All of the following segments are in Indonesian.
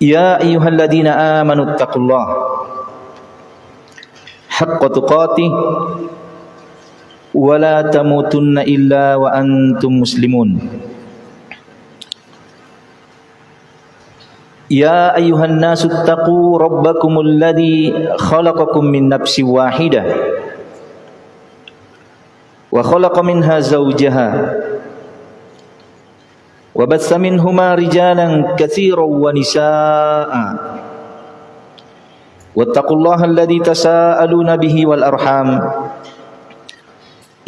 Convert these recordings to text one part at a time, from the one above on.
يا أيها الذين آمنوا اتقوا الله حق تقاته ولا تموتن إلا وأنتم مسلمون. يا أيها الناس اتقوا ربكم الذي خلقكم من نفس واحدة وخلق منها زوجها وبث منهما رجالا كثيرا ونساء. واتقوا الله الذي تساءلون به والأرحام.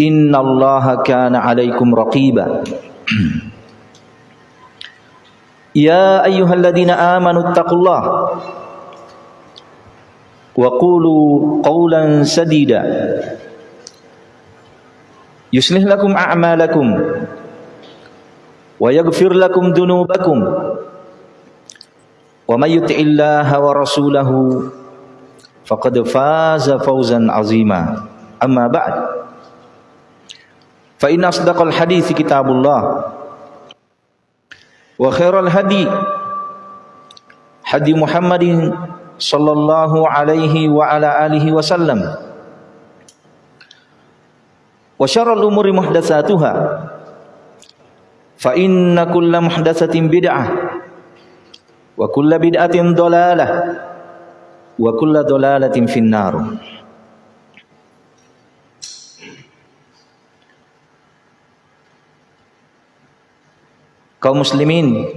إن الله كان عليكم رقيبا. يا أيها الذين آمنوا اتقوا الله وقولوا قولا سديدا. يصلح لكم أعمالكم ويغفر لكم ذنوبكم. ومن يطع الله ورسوله فقد فاز فوزا عظيما. أما بعد فإن أصدق الحديث كتاب الله وخير الهدي هدي محمد صلى الله عليه وعلى آله وسلم. وشر الأمور محدثاتها. فإن كل محدثة بدعة وكل بدعة ضلالة وكل ضلالة في النار kaum muslimin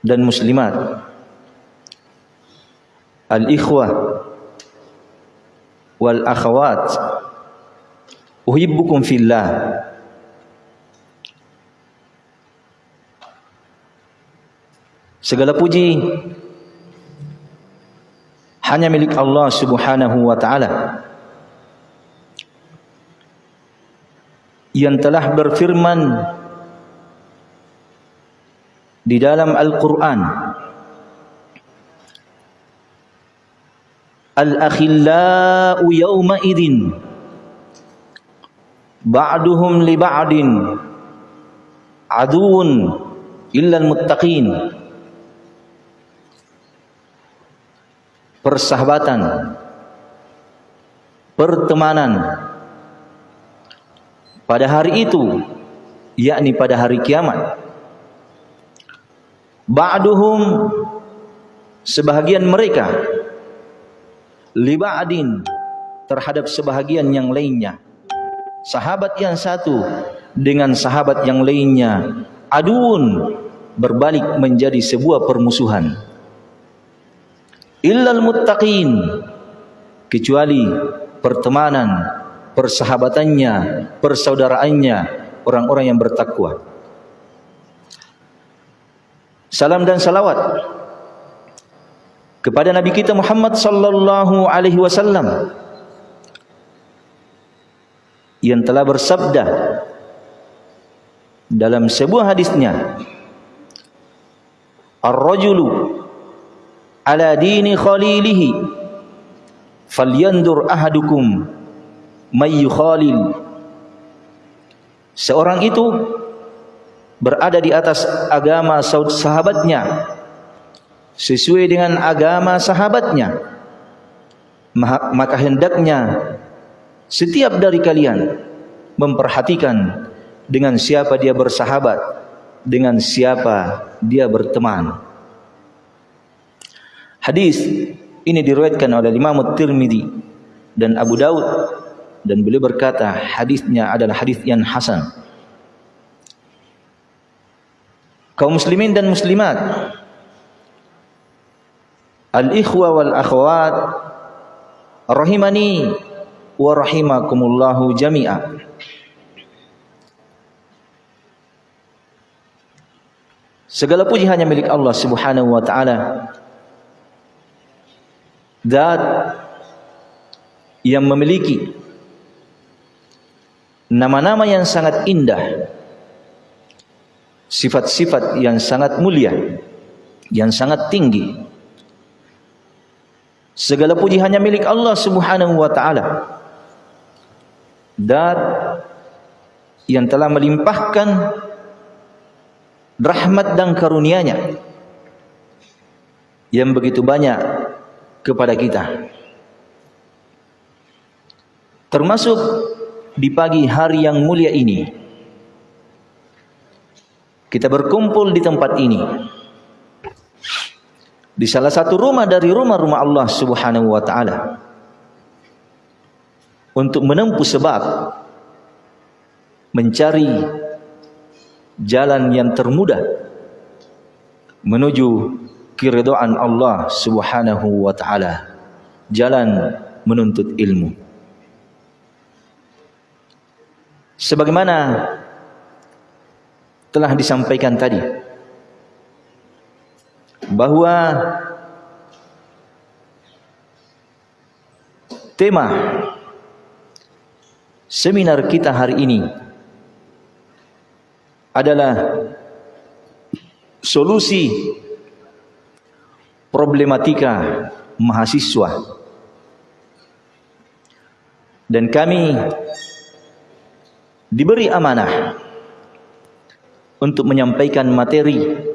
dan muslimat al-ikhwah wal akhawat uhibbukum fillah Segala puji. Hanya milik Allah Subhanahu wa taala. Yang telah berfirman di dalam Al-Qur'an. Al-akhillau yawma idin. Ba'duhum li ba'din. Aduun illa al-muttaqin persahabatan, pertemanan pada hari itu, yakni pada hari kiamat. Ba'duhum sebahagian mereka liba'adin terhadap sebahagian yang lainnya. Sahabat yang satu dengan sahabat yang lainnya aduun berbalik menjadi sebuah permusuhan illal muttaqin kecuali pertemanan, persahabatannya, persaudaraannya orang-orang yang bertakwa. Salam dan salawat kepada Nabi kita Muhammad sallallahu alaihi wasallam yang telah bersabda dalam sebuah hadisnya Ar-rajulu ala dini khalilihi. Falyandur ahadukum may khalil seorang itu berada di atas agama sahabatnya sesuai dengan agama sahabatnya. Maka hendaknya setiap dari kalian memperhatikan dengan siapa dia bersahabat dengan siapa dia berteman Hadis ini diriwayatkan oleh Imam Tirmidzi dan Abu Daud dan beliau berkata hadisnya adalah hadis yang hasan. Kaum muslimin dan muslimat Al-ikhwa wal akhwat rahimani wa rahimakumullahu jami'a. Segala puji hanya milik Allah Subhanahu wa taala zat yang memiliki nama-nama yang sangat indah sifat-sifat yang sangat mulia yang sangat tinggi. Segala puji hanya milik Allah subhanahu wa ta'ala. Zat yang telah melimpahkan rahmat dan karunia-Nya yang begitu banyak kepada kita. Termasuk di pagi hari yang mulia ini kita berkumpul di tempat ini di salah satu rumah dari rumah-rumah Allah Subhanahu wa taala untuk menempuh sebab mencari jalan yang termudah menuju keridhaan Allah Subhanahu wa taala. Jalan menuntut ilmu. Sebagaimana telah disampaikan tadi bahwa tema seminar kita hari ini adalah solusi problematika mahasiswa. Dan kami diberi amanah untuk menyampaikan materi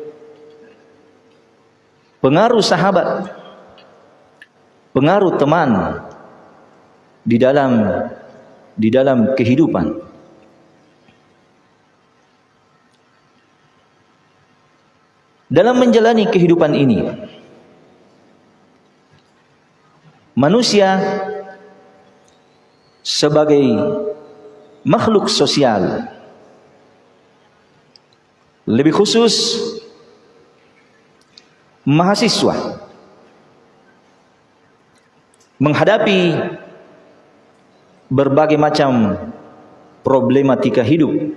pengaruh sahabat pengaruh teman di dalam di dalam kehidupan. Dalam menjalani kehidupan ini manusia sebagai makhluk sosial. Lebih khusus mahasiswa menghadapi berbagai macam problematika hidup.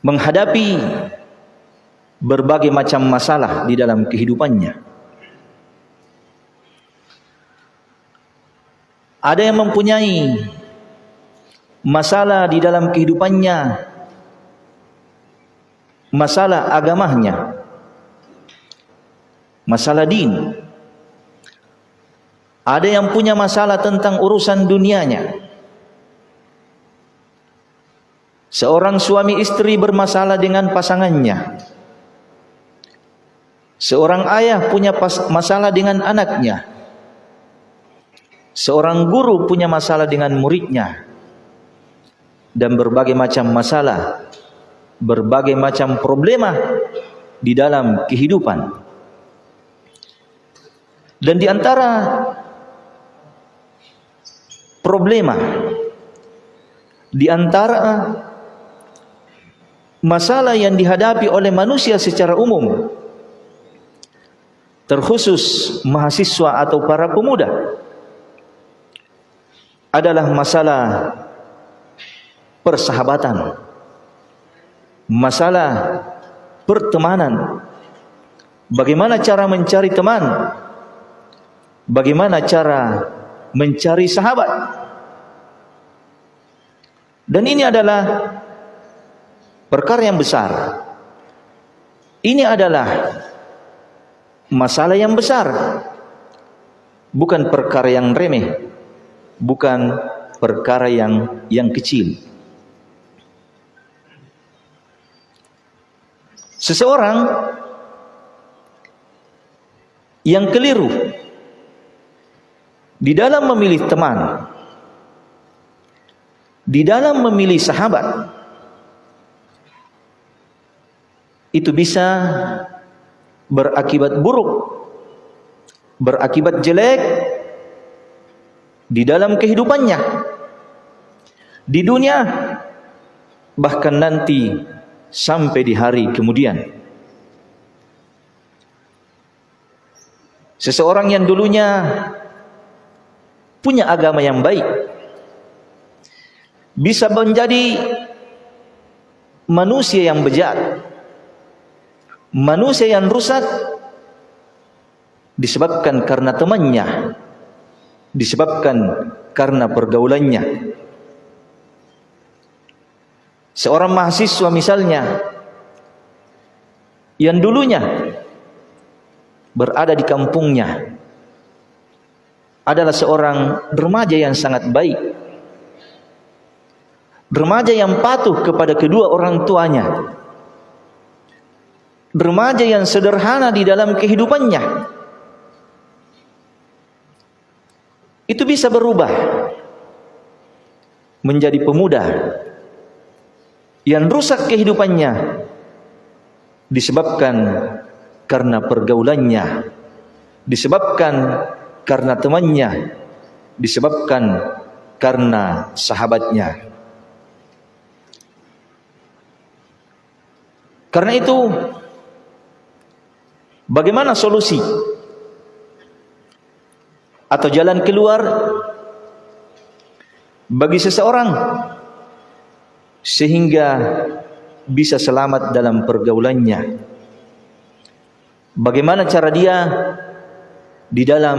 Menghadapi berbagai macam masalah di dalam kehidupannya. Ada yang mempunyai masalah di dalam kehidupannya, masalah agamanya, masalah din. Ada yang punya masalah tentang urusan dunianya. Seorang suami istri bermasalah dengan pasangannya. Seorang ayah punya masalah dengan anaknya. Seorang guru punya masalah dengan muridnya. Dan berbagai macam masalah, berbagai macam problema di dalam kehidupan. Dan di antara problema di antara masalah yang dihadapi oleh manusia secara umum terkhusus mahasiswa atau para pemuda adalah masalah persahabatan masalah pertemanan. Bagaimana cara mencari teman? Bagaimana cara mencari sahabat? Dan ini adalah perkara yang besar. Ini adalah masalah yang besar. Bukan perkara yang remeh. Bukan perkara yang yang kecil. Seseorang yang keliru di dalam memilih teman, di dalam memilih sahabat, itu bisa berakibat buruk, berakibat jelek di dalam kehidupannya, di dunia, bahkan nanti sampai di hari kemudian. Seseorang yang dulunya punya agama yang baik bisa menjadi manusia yang bejat manusia yang rusak disebabkan karena temannya disebabkan karena pergaulannya seorang mahasiswa misalnya yang dulunya berada di kampungnya adalah seorang remaja yang sangat baik Remaja yang patuh kepada kedua orang tuanya. Remaja yang sederhana di dalam kehidupannya. Itu bisa berubah menjadi pemuda yang rusak kehidupannya disebabkan karena pergaulannya, disebabkan karena temannya, disebabkan karena sahabatnya. Karena itu bagaimana solusi atau jalan keluar bagi seseorang sehingga bisa selamat dalam pergaulannya. Bagaimana cara dia di dalam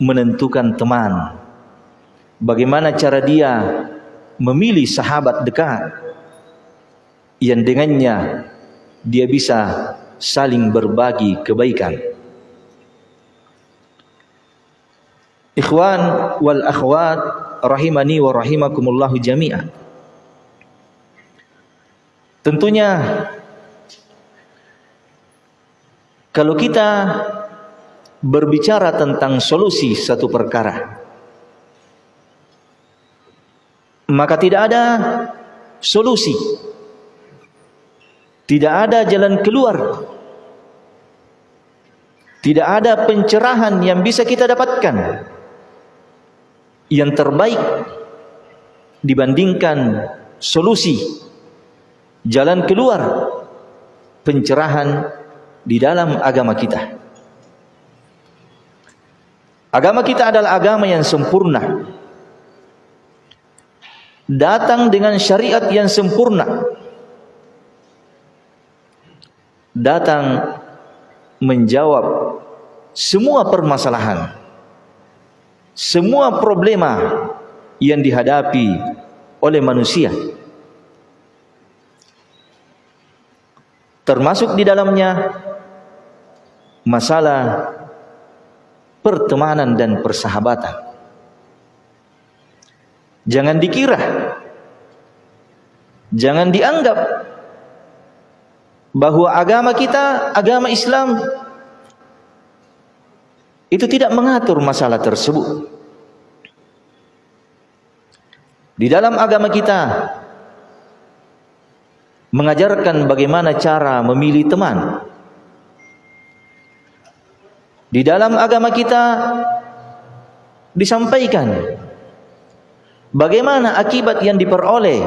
menentukan teman? Bagaimana cara dia memilih sahabat dekat? yang dengannya dia bisa saling berbagi kebaikan. Ikhwan wal akhwat rahimani wa rahimakumullah jami'an. Tentunya kalau kita berbicara tentang solusi satu perkara maka tidak ada solusi tidak ada jalan keluar. Tidak ada pencerahan yang bisa kita dapatkan. Yang terbaik dibandingkan solusi jalan keluar pencerahan di dalam agama kita. Agama kita adalah agama yang sempurna. Datang dengan syariat yang sempurna datang menjawab semua permasalahan, semua problema yang dihadapi oleh manusia. Termasuk di dalamnya masalah pertemanan dan persahabatan. Jangan dikira, jangan dianggap bahwa agama kita, agama Islam itu tidak mengatur masalah tersebut. Di dalam agama kita mengajarkan bagaimana cara memilih teman. Di dalam agama kita disampaikan bagaimana akibat yang diperoleh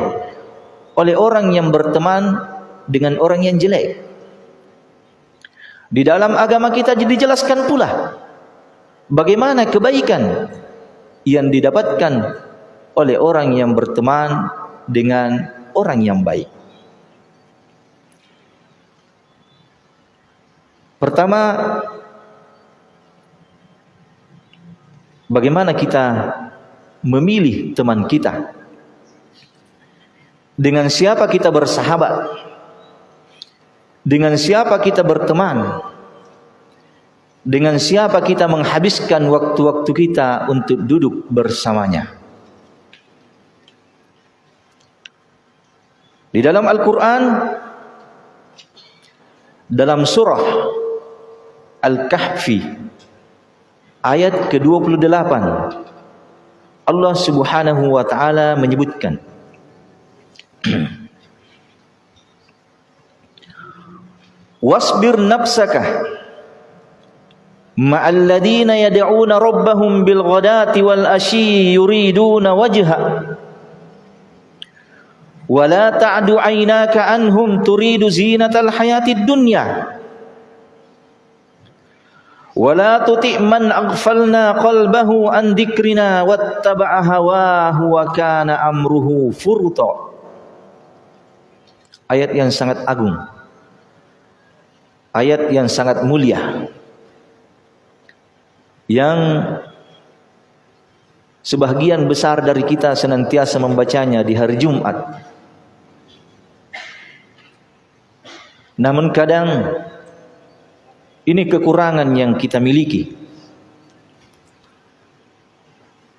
oleh orang yang berteman dengan orang yang jelek. Di dalam agama kita dijelaskan pula bagaimana kebaikan yang didapatkan oleh orang yang berteman dengan orang yang baik. Pertama, bagaimana kita memilih teman kita? Dengan siapa kita bersahabat? Dengan siapa kita berteman? Dengan siapa kita menghabiskan waktu-waktu kita untuk duduk bersamanya? Di dalam Al-Quran dalam surah Al-Kahfi ayat ke-28 Allah Subhanahu wa taala menyebutkan wasbir nafsaka ma'alladina yad'una rabbahum bil ghadati wal ashi yuriduna wajha. Wa la ta'du aynaka anhum turidu zinatal hayatid dunya. Wa tuti' man aghfalna qalbahu an dhikrina wattaba'a hawahu wa kana amruhu furta. Ayat yang sangat agung ayat yang sangat mulia yang sebagian besar dari kita senantiasa membacanya di hari Jumat. Namun kadang ini kekurangan yang kita miliki.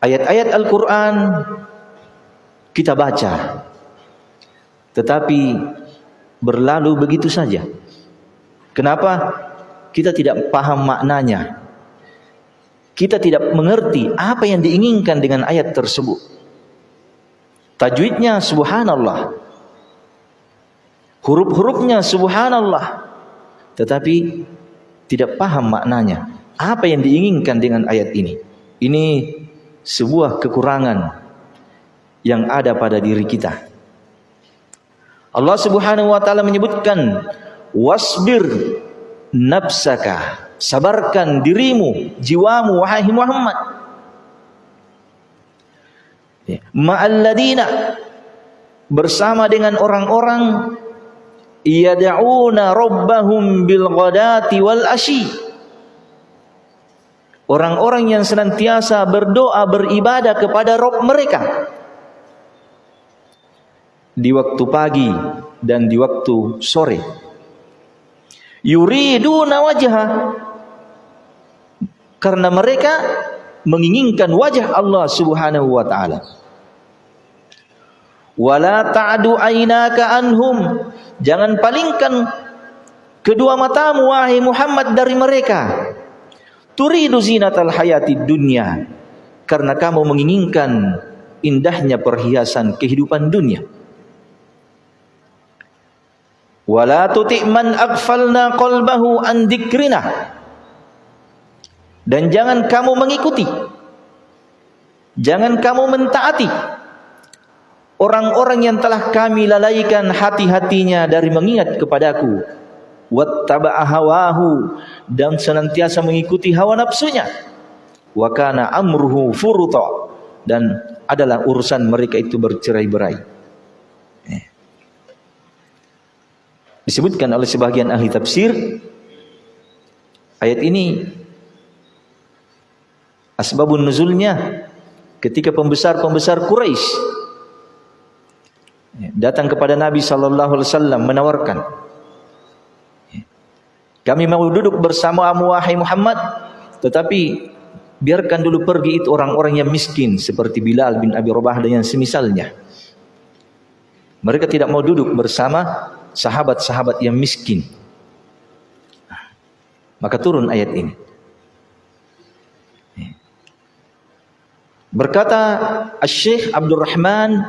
Ayat-ayat Al-Quran kita baca. Tetapi berlalu begitu saja. Kenapa? Kita tidak paham maknanya. Kita tidak mengerti apa yang diinginkan dengan ayat tersebut. Tajwidnya subhanallah. Huruf-hurufnya subhanallah. Tetapi tidak paham maknanya. Apa yang diinginkan dengan ayat ini? Ini sebuah kekurangan yang ada pada diri kita. Allah Subhanahu wa taala menyebutkan wasbir nafsaka. Sabarkan dirimu jiwamu wahai Muhammad. Ya. ma'alladina. Bersama dengan orang-orang. Yad'una rabbahum bil ghadati wal ashi. Orang-orang yang senantiasa berdoa beribadah kepada Rabb mereka. Di waktu pagi dan di waktu sore. Yuriduna wajha karena mereka menginginkan wajah Allah Subhanahu wa taala. Wala ta'du ainaka anhum. Jangan palingkan kedua matamu wahai Muhammad dari mereka. Turidu zinatal hayati dunya karena kamu menginginkan indahnya perhiasan kehidupan dunia. Wala tuti' man aghfalna qalbahu an dan jangan kamu mengikuti. Jangan kamu mentaati orang-orang yang telah kami lalaikan hati-hatinya dari mengingat kepadaku wattaba'a hawahu. Dan senantiasa mengikuti hawa nafsunya. Wa kana amruhu furuta dan adalah urusan mereka itu bercerai-berai disebutkan oleh sebagian ahli tafsir ayat ini asbabun nuzulnya ketika pembesar-pembesar Quraisy datang kepada Nabi sallallahu alaihi wasallam menawarkan kami mau duduk bersama wahai Muhammad tetapi biarkan dulu pergi itu orang-orang yang miskin seperti Bilal bin Abi Rabah dan yang semisalnya. Mereka tidak mau duduk bersama sahabat-sahabat yang miskin. Maka turun ayat ini. Berkata Syekh Abdul Rahman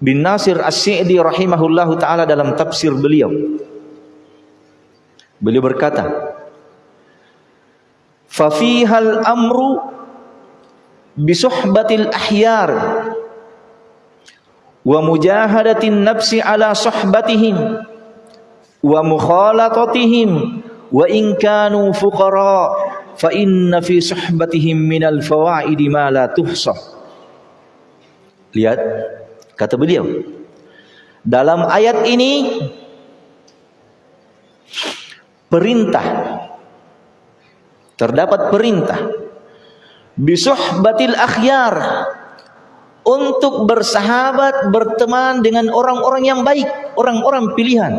bin Nasir As-Sa'di rahimahullahu taala dalam tafsir beliau. Beliau berkata, "Fa fihal amru bi suhbatil ahyar wa mujahadatin nafsi ala sohbatihim. Wa mukhalatatihim wa in kanu fuqara fa inna fi sohbatihim minal fawaidi ma la tuhsa lihat kata beliau. Dalam ayat ini perintah terdapat perintah. Bisuhbatil akhyar untuk bersahabat, berteman dengan orang-orang yang baik, orang-orang pilihan.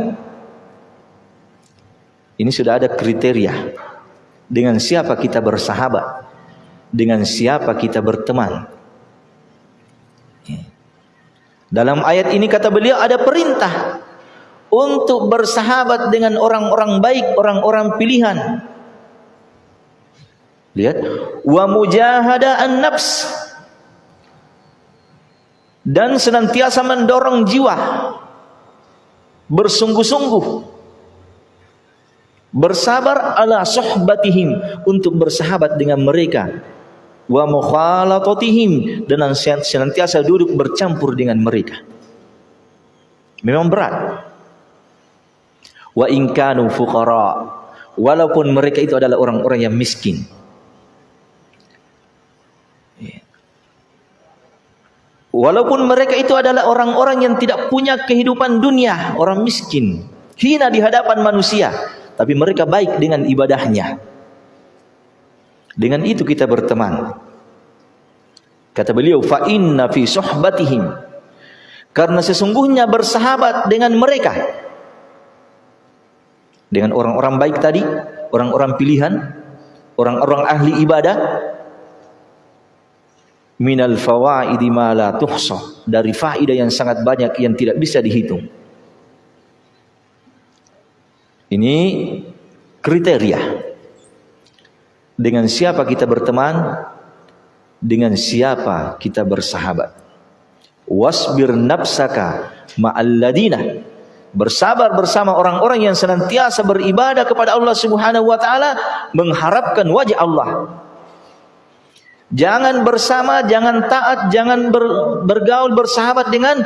Ini sudah ada kriteria. Dengan siapa kita bersahabat, dengan siapa kita berteman. Dalam ayat ini kata beliau ada perintah untuk bersahabat dengan orang-orang baik, orang-orang pilihan. Lihat, wa mujahada an-nafs dan senantiasa mendorong jiwa bersungguh-sungguh bersabar ala sohbatihim untuk bersahabat dengan mereka wa mukhalatatihim dan senantiasa duduk bercampur dengan mereka. Memang berat. Wa inkanu fuqara walaupun mereka itu adalah orang-orang yang miskin Walaupun mereka itu adalah orang-orang yang tidak punya kehidupan dunia, orang miskin, hina di hadapan manusia, tapi mereka baik dengan ibadahnya. Dengan itu kita berteman. Kata beliau, fa inna fi sohbatihim. Karena sesungguhnya bersahabat dengan mereka. Dengan orang-orang baik tadi, orang-orang pilihan, orang-orang ahli ibadah, minal fawaidi ma la tuhsa dari faedah yang sangat banyak yang tidak bisa dihitung. Ini kriteria. Dengan siapa kita berteman, dengan siapa kita bersahabat. Wasbir nafsaka ma'alladina bersabar bersama orang-orang yang senantiasa beribadah kepada Allah Subhanahu wa taala mengharapkan wajah Allah Jangan bersama, jangan taat, jangan ber, bergaul, bersahabat dengan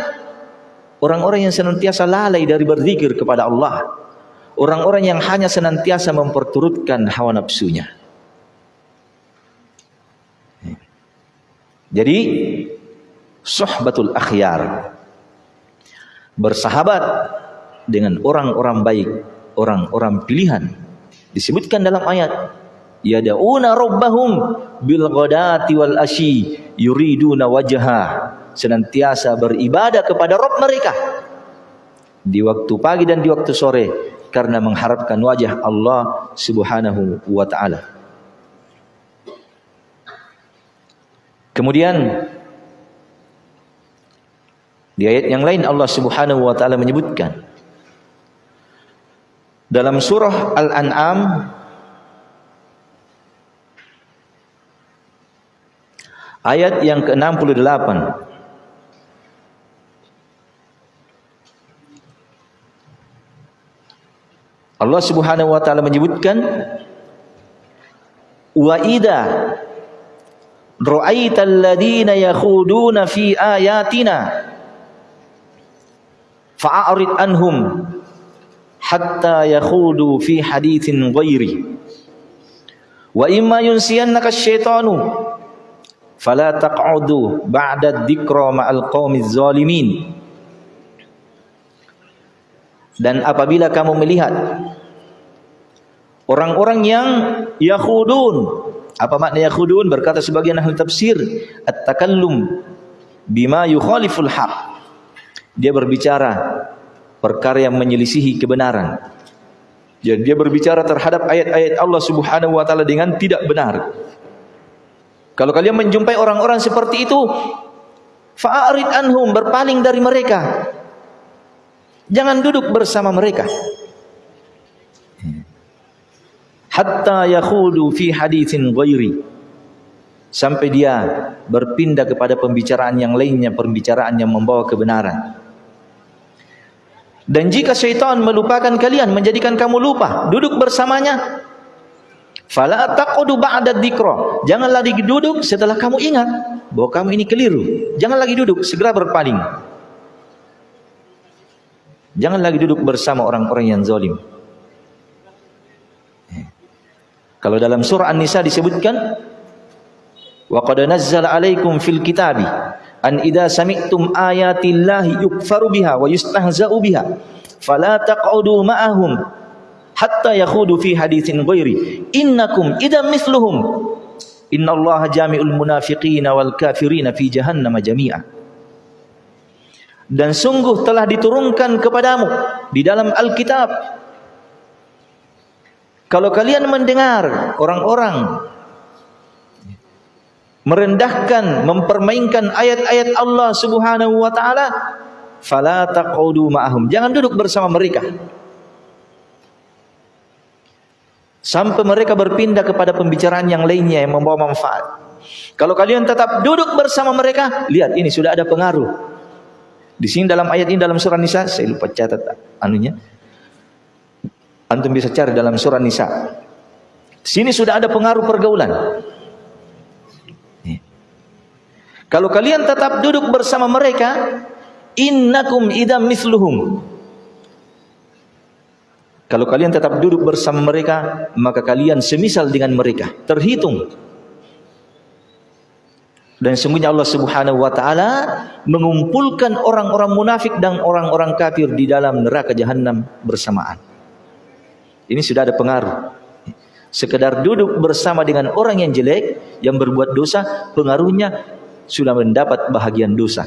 orang-orang yang senantiasa lalai dari berzikir kepada Allah. Orang-orang yang hanya senantiasa memperturutkan hawa nafsunya. Jadi, sohbatul akhyar. Bersahabat dengan orang-orang baik, orang-orang pilihan. Disebutkan dalam ayat yad'una rabbahum bil wal asyi yuriduna wajha senantiasa beribadah kepada Rabb mereka di waktu pagi dan di waktu sore karena mengharapkan wajah Allah Subhanahu wa taala. Kemudian di ayat yang lain Allah Subhanahu wa taala menyebutkan dalam surah Al-An'am Ayat yang ke-68. Allah Subhanahu wa taala menyebutkan wa idza ra'aital ladina yakhuduna fi ayatina fa'arid anhum hatta yakhudu fi haditsin ghairi. Wa imma yunsiyannaka asyaitanu fala taq'udu ba'da dzikra ma'al qaumiz zalimin. Dan apabila kamu melihat orang-orang yang yakhudun apa makna yakhudun? Berkata sebagian ahli tafsir at-takallum bima yukhaliful haq. Dia berbicara perkara yang menyelisihi kebenaran. Jadi dia berbicara terhadap ayat-ayat Allah Subhanahu wa taala dengan tidak benar kalau kalian menjumpai orang-orang seperti itu, fa'arid anhum, berpaling dari mereka. Jangan duduk bersama mereka. Hatta yakhudu fi hadithin ghairi. Sampai dia berpindah kepada pembicaraan yang lainnya, pembicaraan yang membawa kebenaran. Dan jika syaitan melupakan kalian, menjadikan kamu lupa, duduk bersamanya, Fala taqudu ba'da dzikra. Jangan lagi duduk setelah kamu ingat bahwa kamu ini keliru. Jangan lagi duduk, segera berpaling. Jangan lagi duduk bersama orang-orang yang zalim. Kalau dalam surah An-Nisa disebutkan wa qad nazzala 'alaikum fil kitabi an idza sami'tum ayati llahi yukfaru biha wa yustahza'u biha fala taq'udu ma'ahum hatta yakhudu fi haditsin ghairi. Innakum idam mithluhum innallaha jami'ul munafiqina wal kafirina fi jahannam jami'a. Dan sungguh telah diturunkan kepadamu di dalam Alkitab. Kalau kalian mendengar orang-orang merendahkan mempermainkan ayat-ayat Allah Subhanahu wa taala fala taqudu ma'ahum. Jangan duduk bersama mereka Sampai mereka berpindah kepada pembicaraan yang lainnya yang membawa manfaat. Kalau kalian tetap duduk bersama mereka, lihat ini sudah ada pengaruh. Di sini dalam ayat ini dalam surah Nisa, saya lupa catat anunya. Antum bisa cari dalam surah Nisa. Sini sudah ada pengaruh pergaulan. Kalau kalian tetap duduk bersama mereka, innakum idam misluhum. Kalau kalian tetap duduk bersama mereka, maka kalian semisal dengan mereka. Terhitung. Dan sungguhnya Allah Subhanahu wa taala mengumpulkan orang-orang munafik dan orang-orang kafir di dalam neraka jahanam bersamaan. Ini sudah ada pengaruh. Sekedar duduk bersama dengan orang yang jelek, yang berbuat dosa, pengaruhnya sudah mendapat bahagian dosa.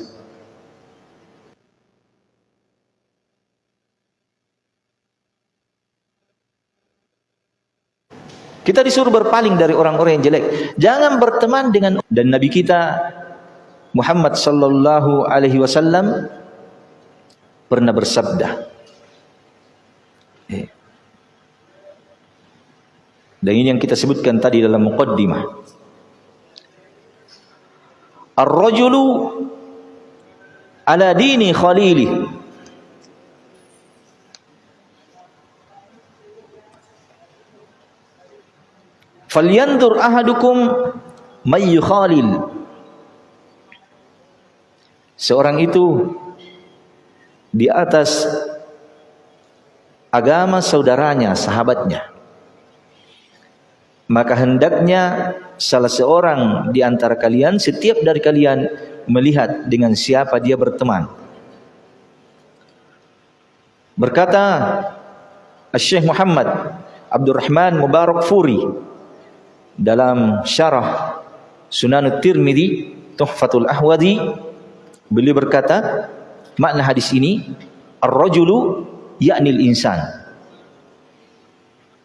Kita disuruh berpaling dari orang-orang yang jelek. Jangan berteman dengan dan Nabi kita Muhammad sallallahu alaihi wasallam pernah bersabda eh. dan ini yang kita sebutkan tadi dalam muqaddimah Ar-rajulu ala dini khalili falyandur ahadukum may khalil seorang itu di atas agama saudaranya, sahabatnya. Maka hendaknya salah seorang di antara kalian, setiap dari kalian melihat dengan siapa dia berteman. Berkata Syekh Muhammad Abdurrahman Mubarak Furi dalam syarah Sunan Tirmidzi Tuhfatul Ahwadi beliau berkata makna hadis ini ar-rajulu yaknil insan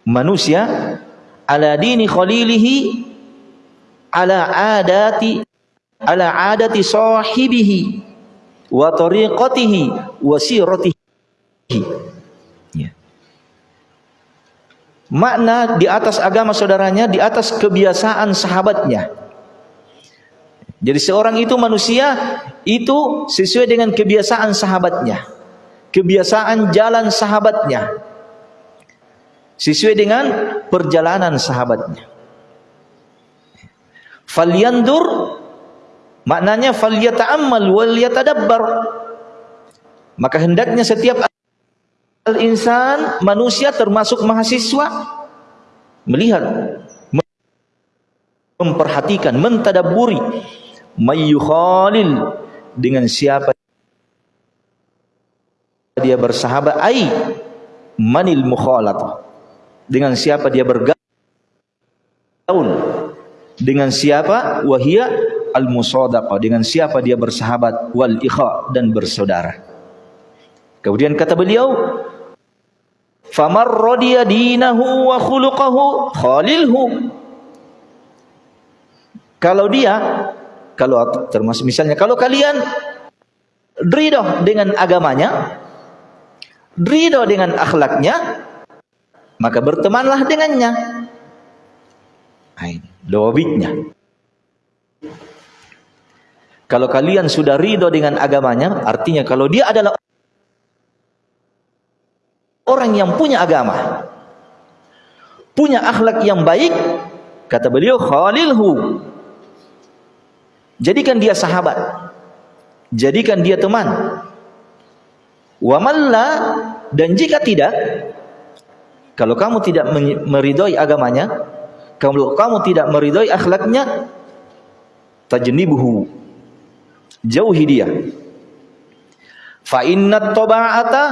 manusia ala dini khalilihi ala adati ala adati sahibihi wa tariqatihi wa siratihi ya. Makna di atas agama saudaranya di atas kebiasaan sahabatnya. Jadi seorang itu manusia itu sesuai dengan kebiasaan sahabatnya. Kebiasaan jalan sahabatnya. Sesuai dengan perjalanan sahabatnya. Falyandur Maknanya falyata'ammal wal yatadabbar. Maka hendaknya setiap al-insan manusia termasuk mahasiswa melihat memperhatikan mentadaburi mayyukhalil dengan siapa dia bersahabat ai manil mukhalatah dengan siapa dia bergaul dengan siapa wahia al musadaqa dengan siapa dia bersahabat wal ikha dan bersaudara. Kemudian kata beliau famar radiya dinahu wa khuluquhu khalilhu. Kalau dia kalau termasuk misalnya kalau kalian ridho dengan agamanya ridho dengan akhlaknya maka bertemanlah dengannya. Ini lobitnya kalau kalian sudah ridho dengan agamanya, artinya kalau dia adalah orang yang punya agama, punya akhlak yang baik, kata beliau khalilhu. Jadikan dia sahabat. Jadikan dia teman. Wa dan jika tidak, kalau kamu tidak meridhoi agamanya, kalau kamu tidak meridhoi akhlaknya, tajnibuhu jauhi dia fa inna taba'ata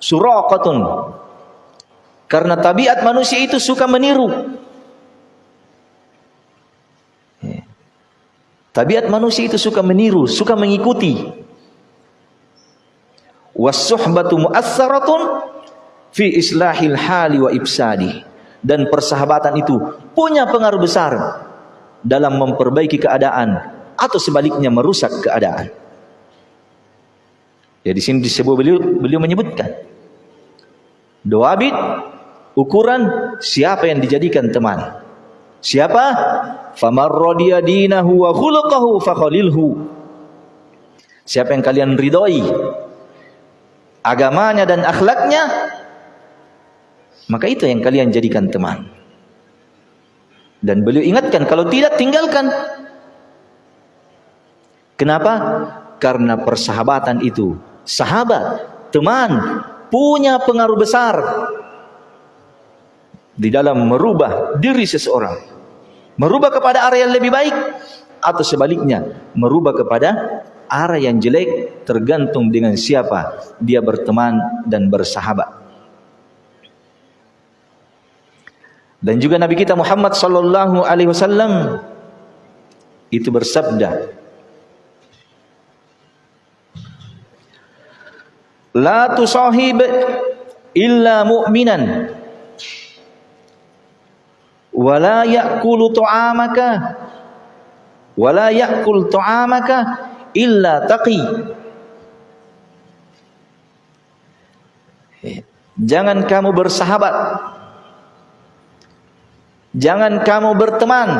suraqatun. Karena tabiat manusia itu suka meniru. Tabiat manusia itu suka meniru suka mengikuti. Wasuhbatu mu'assaratun fi islahil hali wa ibsadi. Dan persahabatan itu punya pengaruh besar dalam memperbaiki keadaan atau sebaliknya merusak keadaan. Ya di sini disebut beliau beliau menyebutkan doa bid ukuran siapa yang dijadikan teman. Siapa? Famar dinahu wa fakhalilhu. Siapa yang kalian ridhoi agamanya dan akhlaknya maka itu yang kalian jadikan teman. Dan beliau ingatkan kalau tidak tinggalkan Kenapa? Karena persahabatan itu, sahabat, teman, punya pengaruh besar di dalam merubah diri seseorang. Merubah kepada arah yang lebih baik atau sebaliknya, merubah kepada arah yang jelek tergantung dengan siapa dia berteman dan bersahabat. Dan juga Nabi kita Muhammad sallallahu alaihi wasallam itu bersabda La tusahib illa mu'minan. Wa la ya'kulu ta'amaka wala ya'kul ta'amaka illa taqi. Jangan kamu bersahabat. Jangan kamu berteman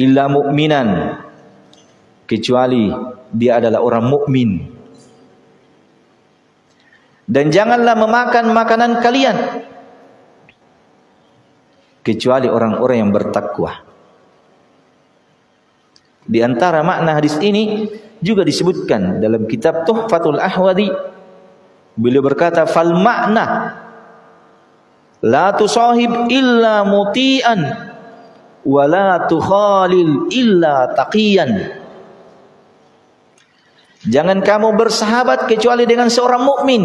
illa mu'minan. Kecuali dia adalah orang mukmin. Dan janganlah memakan makanan kalian. Kecuali orang-orang yang bertakwa. Di antara makna hadis ini juga disebutkan dalam kitab Tuhfatul Ahwadi. Beliau berkata fal makna la tusahib illa muti'an wa la tukhalil illa taqiyan Jangan kamu bersahabat kecuali dengan seorang mukmin.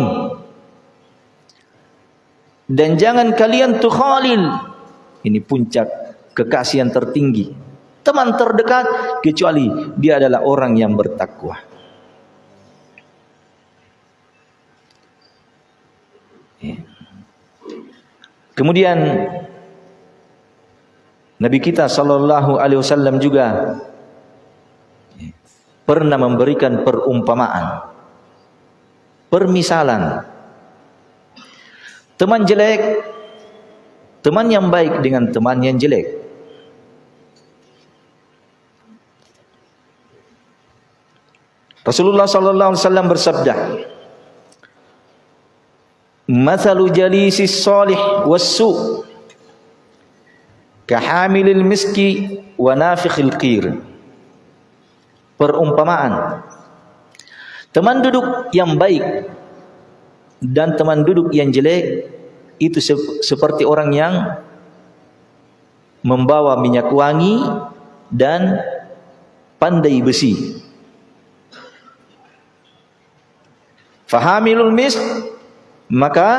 Dan jangan kalian tukhalil. Ini puncak kekasih yang tertinggi. Teman terdekat kecuali dia adalah orang yang bertakwa. Ya. Kemudian Nabi kita sallallahu alaihi wasallam juga pernah memberikan perumpamaan permisalan. Teman jelek teman yang baik dengan teman yang jelek. Rasulullah sallallahu alaihi wasallam bersabda Mathalu jalisis salih was-su' kahamilil miski wa nafikhil qir perumpamaan. Teman duduk yang baik dan teman duduk yang jelek itu se seperti orang yang membawa minyak wangi dan pandai besi. Fahamilul mis maka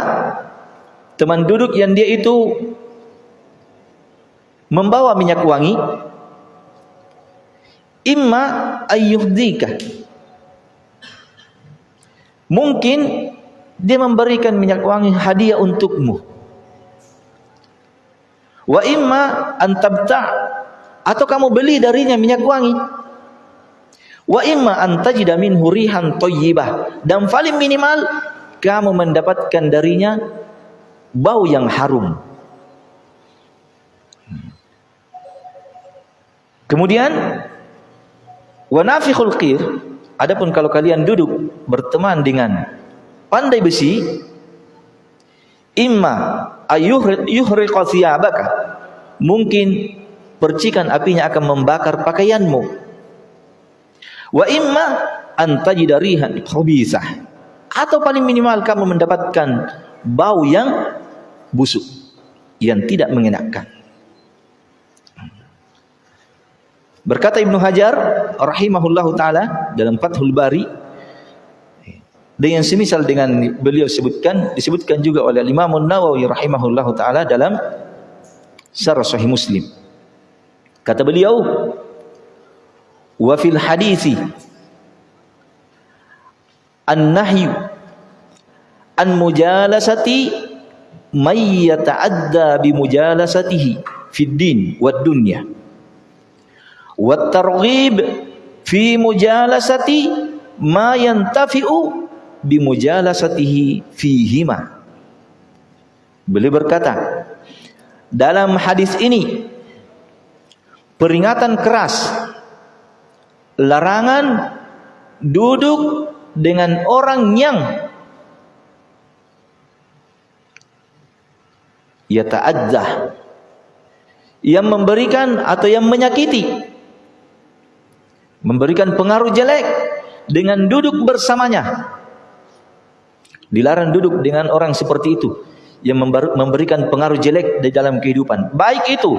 teman duduk yang dia itu membawa minyak wangi imma ayyuhdika mungkin dia memberikan minyak wangi hadiah untukmu. Wa imma antabta atau kamu beli darinya minyak wangi. Wa imma antajida minhu rihan thayyibah dan paling minimal kamu mendapatkan darinya bau yang harum. Kemudian Wa nafikhul qir, adapun kalau kalian duduk berteman dengan pandai besi, imma ayuhriqa thiyabaka. Mungkin percikan apinya akan membakar pakaianmu. Wa imma antajida rihan khabithah. Atau paling minimal kamu mendapatkan bau yang busuk, yang tidak mengenakan. Berkata Ibnu Hajar rahimahullahu taala dalam Fathul Bari dengan semisal dengan beliau sebutkan disebutkan juga oleh Imam Nawawi rahimahullahu taala dalam Syarah Sahih Muslim. Kata beliau wa fil an-nahyu an mujalasati may yata'adda bi mujalasatihi fid din wad dunya wat targhib fi mujalasati ma yantafi'u bi mujalasatihi fihima. Beliau berkata dalam hadis ini peringatan keras larangan duduk dengan orang yang yata'adzah yang memberikan atau yang menyakiti memberikan pengaruh jelek dengan duduk bersamanya. Dilarang duduk dengan orang seperti itu yang memberikan pengaruh jelek di dalam kehidupan. Baik itu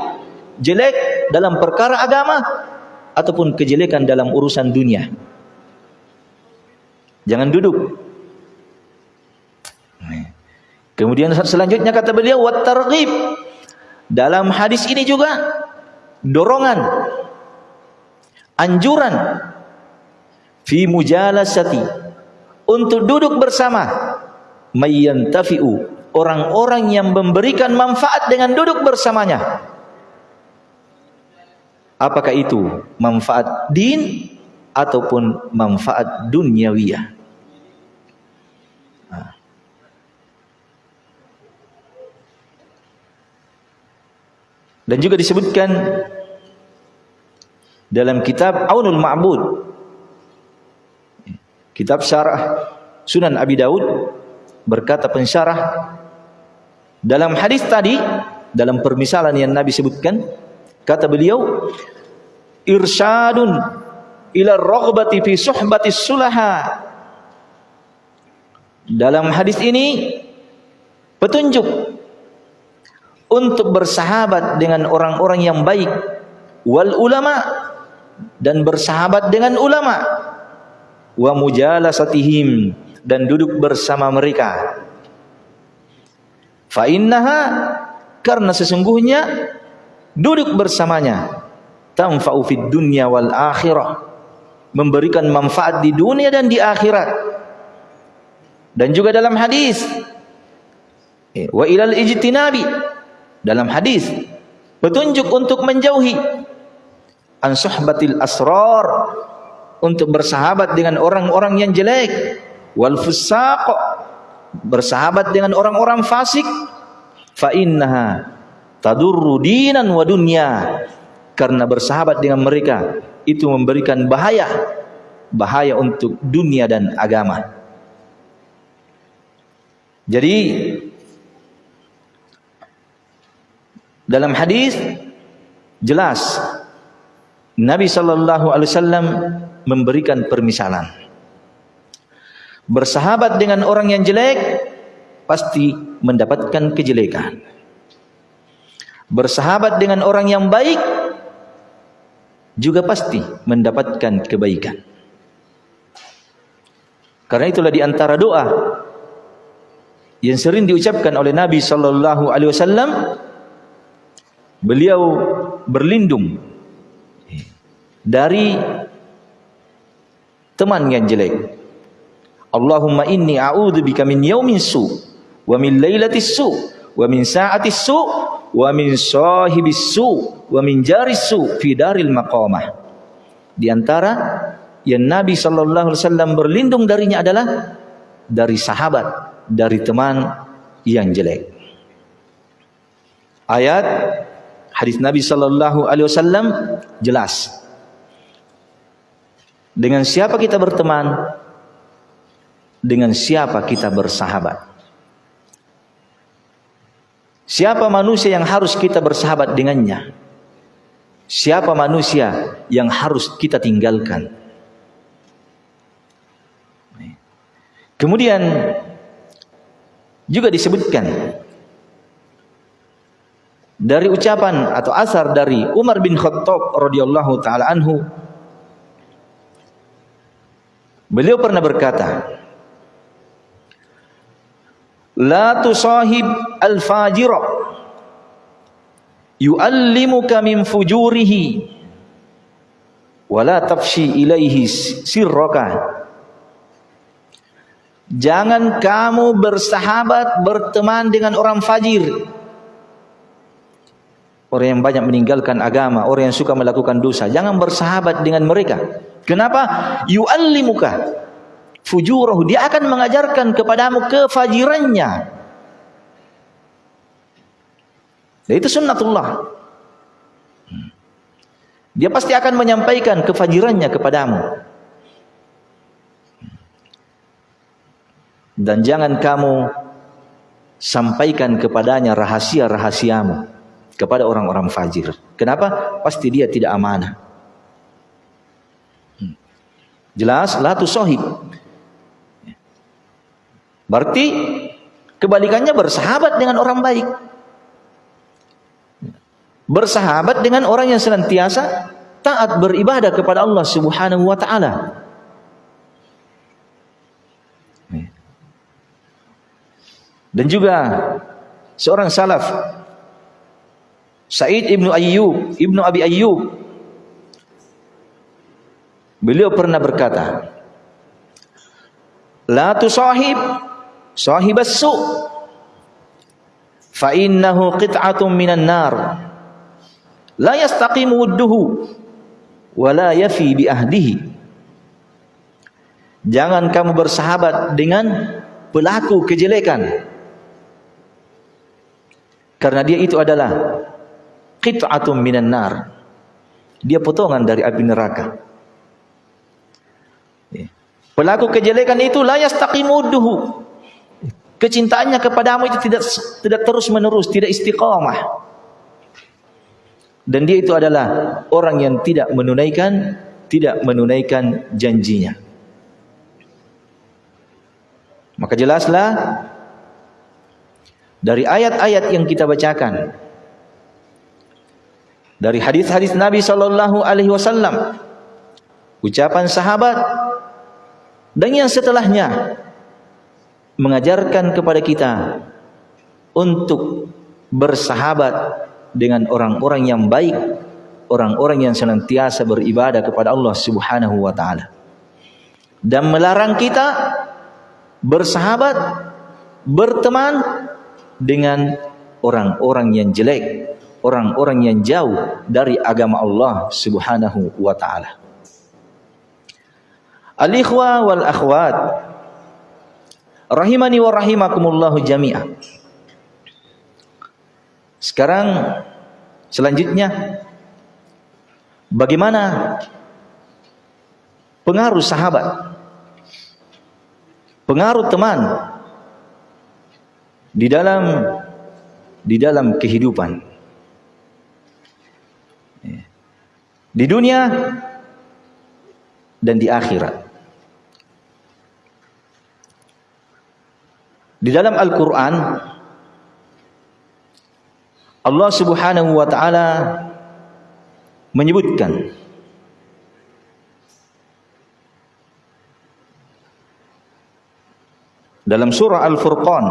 jelek dalam perkara agama ataupun kejelekan dalam urusan dunia. Jangan duduk. Kemudian selanjutnya kata beliau wat. Dalam hadis ini juga dorongan anjuran fi mujalasati untuk duduk bersama. Mayyantafi'u orang-orang yang memberikan manfaat dengan duduk bersamanya. Apakah itu manfaat din ataupun manfaat duniawiyah? Dan juga disebutkan dalam kitab Aunul Ma'bud. Kitab syarah Sunan Abi Daud berkata pensyarah. Dalam hadis tadi dalam permisalan yang Nabi sebutkan kata beliau irsyadun ila raghbati fi suhbati sulaha. Dalam hadis ini petunjuk untuk bersahabat dengan orang-orang yang baik wal ulama dan bersahabat dengan ulama. Wa mujalasatihim dan duduk bersama mereka. Fa innaha karena sesungguhnya duduk bersamanya. Tanfa'u fid dunya wal akhirah memberikan manfaat di dunia dan di akhirat. Dan juga dalam hadis eh, wa ilal ijtinabi dalam hadis petunjuk untuk menjauhi an suhbatil asrar untuk bersahabat dengan orang-orang yang jelek. Wal fusaq bersahabat dengan orang-orang fasik. Fa innaha tadurru dinan wa dunya karena bersahabat dengan mereka itu memberikan bahaya bahaya untuk dunia dan agama. Jadi dalam hadis jelas Nabi sallallahu alaihi wasallam memberikan permisalan. Bersahabat dengan orang yang jelek pasti mendapatkan kejelekan. Bersahabat dengan orang yang baik juga pasti mendapatkan kebaikan. Karena itulah di antara doa yang sering diucapkan oleh Nabi sallallahu alaihi wasallam beliau berlindung dari teman yang jelek. Allahumma inni a'udzubika min yaumin su wa min lailatis su wa min sa'atis su wa min sahibis su wa min jaris su fi daril maqamah. Di antara yang Nabi sallallahu alaihi wasallam berlindung darinya adalah dari sahabat, dari teman yang jelek. Ayat hadis Nabi sallallahu alaihi wasallam jelas dengan siapa kita berteman? Dengan siapa kita bersahabat? Siapa manusia yang harus kita bersahabat dengannya? Siapa manusia yang harus kita tinggalkan? Kemudian juga disebutkan dari ucapan atau asar dari Umar bin Khattab radhiyallahu taala anhu Beliau pernah berkata, La tusahib al-fajira yu'allimuka min fujurihi wa la tafshi ilaihi sirraka. Jangan kamu bersahabat berteman dengan orang fajir Orang yang banyak meninggalkan agama Orang yang suka melakukan dosa Jangan bersahabat dengan mereka Kenapa? Yu'allimuka fujurahu. Dia akan mengajarkan kepadamu kefajirannya. Dan itu sunnatullah. Dia pasti akan menyampaikan kefajirannya kepadamu. Dan jangan kamu sampaikan kepadanya rahasia-rahasiamu kepada orang-orang fajir. Kenapa? Pasti dia tidak amanah. Jelas la tusohib. Berarti kebalikannya bersahabat dengan orang baik. Bersahabat dengan orang yang senantiasa taat beribadah kepada Allah Subhanahu wa taala. Dan juga seorang salaf Said ibnu Ayyub, ibnu Abi Ayyub Beliau pernah berkata, La tusahib sahibas su fa innahu qit'atun minan nar La yastaqimu wudduhu wa la yafi bi ahdihi. Jangan kamu bersahabat dengan pelaku kejelekan. Karena dia itu adalah qit'atun minan nar. Dia potongan dari api neraka. Pelaku kejelekan itu la yastaqimuduhu. Kecintaannya kepadamu itu tidak tidak terus menerus, tidak istiqamah. Dan dia itu adalah orang yang tidak menunaikan tidak menunaikan janjinya. Maka jelaslah dari ayat-ayat yang kita bacakan dari hadis-hadis Nabi sallallahu alaihi wasallam. Ucapan sahabat. Dan yang setelahnya. Mengajarkan kepada kita. Untuk bersahabat dengan orang-orang yang baik, orang-orang yang senantiasa beribadah kepada Allah Subhanahu wa taala. Dan melarang kita bersahabat, berteman dengan orang-orang yang jelek, orang-orang yang jauh dari agama Allah Subhanahu wa taala. Al-ikhwa wal akhwat rahimani wa rahimakumullahu jami'ah. Sekarang selanjutnya bagaimana pengaruh sahabat pengaruh teman di dalam di dalam kehidupan di dunia dan di akhirat. Di dalam Al-Quran Allah subhanahu wa ta'ala menyebutkan dalam surah Al-Furqan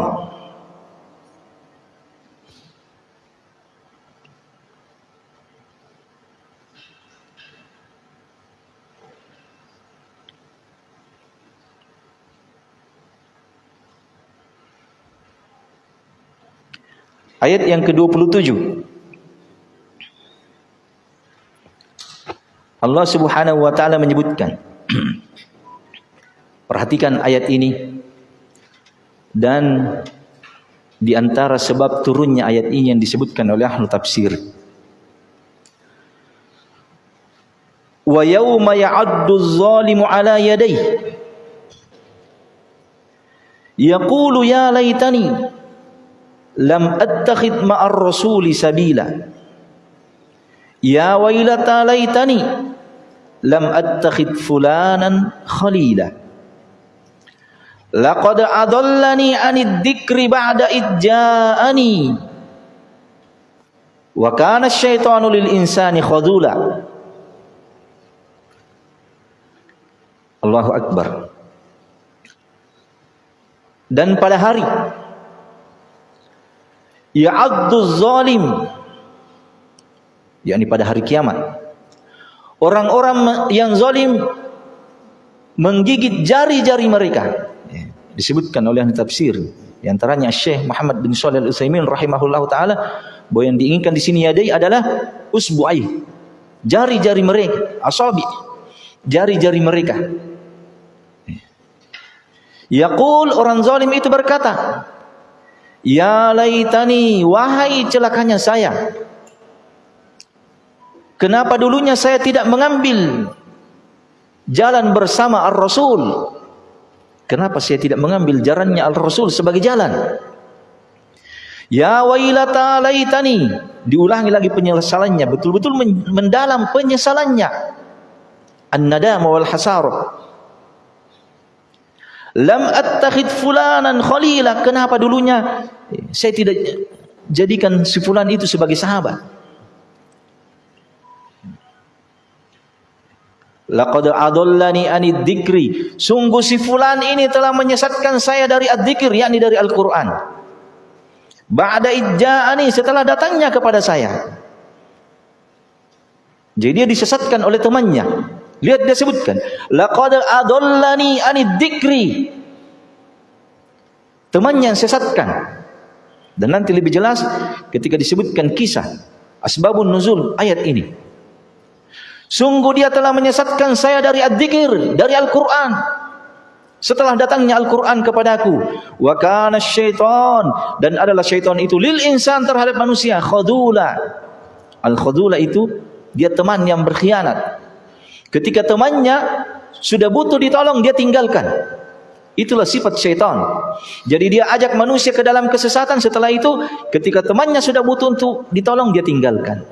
Ayat yang ke-27. Allah Subhanahu wa taala menyebutkan Perhatikan ayat ini dan di antara sebab turunnya ayat ini yang disebutkan oleh ahli tafsir. Wa yauma ya'addu adh-dhalimu ala yadayhi yaqulu ya laitani لم أتخذ مع الرسول سبيلا. يا ويلتا ليتني لم أتخذ فلانا خليلا. لقد أضلني عن الذكر بعد إذ جاءني. وكان الشيطان للإنسان خذولا. الله أكبر. Dan pada hari ya'addu zalim. Yakni pada hari kiamat. Orang-orang yang zalim menggigit jari-jari mereka. Ya, disebutkan oleh ahli tafsir. Di antaranya Syekh Muhammad bin Shalih Al-Utsaimin rahimahullah taala. Bahwa yang diinginkan di sini yadai adalah usbu'ai jari-jari mereka asabi. Jari-jari mereka. Ya. Yaqul orang zalim itu berkata Ya laitani, wahai celakanya saya. Kenapa dulunya saya tidak mengambil jalan bersama Ar-Rasul? Kenapa saya tidak mengambil jalannya Al-Rasul sebagai jalan? Ya wailata laitani. Diulangi lagi penyesalannya, betul-betul mendalam penyesalannya. An-nadama wal hasar. Lam attakhid fulanan khalila. Kenapa dulunya saya tidak jadikan si fulan itu sebagai sahabat? Laqad adallani anid dzikri. Sungguh si fulan ini telah menyesatkan saya dari ad-dzikir yakni dari Al-Qur'an. Ba'da idja'ani setelah datangnya kepada saya. Jadi dia disesatkan oleh temannya. Lihat dia sebutkan, laqad adallani anid dzikri. Temannya yang sesatkan. Dan nanti lebih jelas ketika disebutkan kisah Asbabun nuzul ayat ini. Sungguh dia telah menyesatkan saya dari ad-dzikir, dari Al-Qur'an. Setelah datangnya Al-Qur'an kepadaku, wa kana syaitan dan adalah syaitan itu lil insan terhadap manusia khadula. Al-khadula itu dia teman yang berkhianat. Ketika temannya sudah butuh ditolong dia tinggalkan. Itulah sifat syaitan. Jadi dia ajak manusia ke dalam kesesatan setelah itu ketika temannya sudah butuh untuk ditolong dia tinggalkan.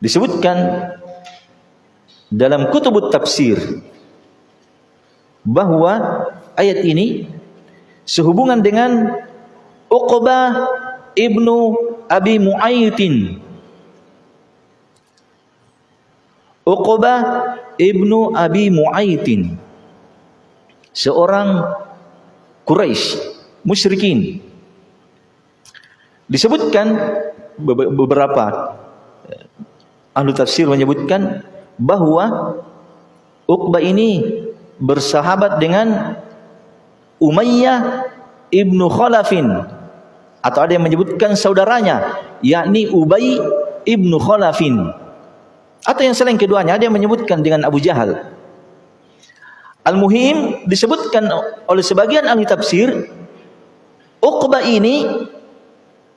Disebutkan dalam kutubut tafsir bahwa ayat ini sehubungan dengan Uqbah ibnu Abi Mu'aytin Uqbah ibnu Abi Mu'aytin seorang Quraisy musyrikin. Disebutkan beberapa eh, ahli tafsir menyebutkan bahwa Uqbah ini bersahabat dengan Umayyah ibnu Khalafin. Atau ada yang menyebutkan saudaranya yakni Ubay ibnu Khalafin atau yang selain keduanya ada yang menyebutkan dengan Abu Jahal. Al-Muhim disebutkan oleh sebagian ahli tafsir Uqbah ini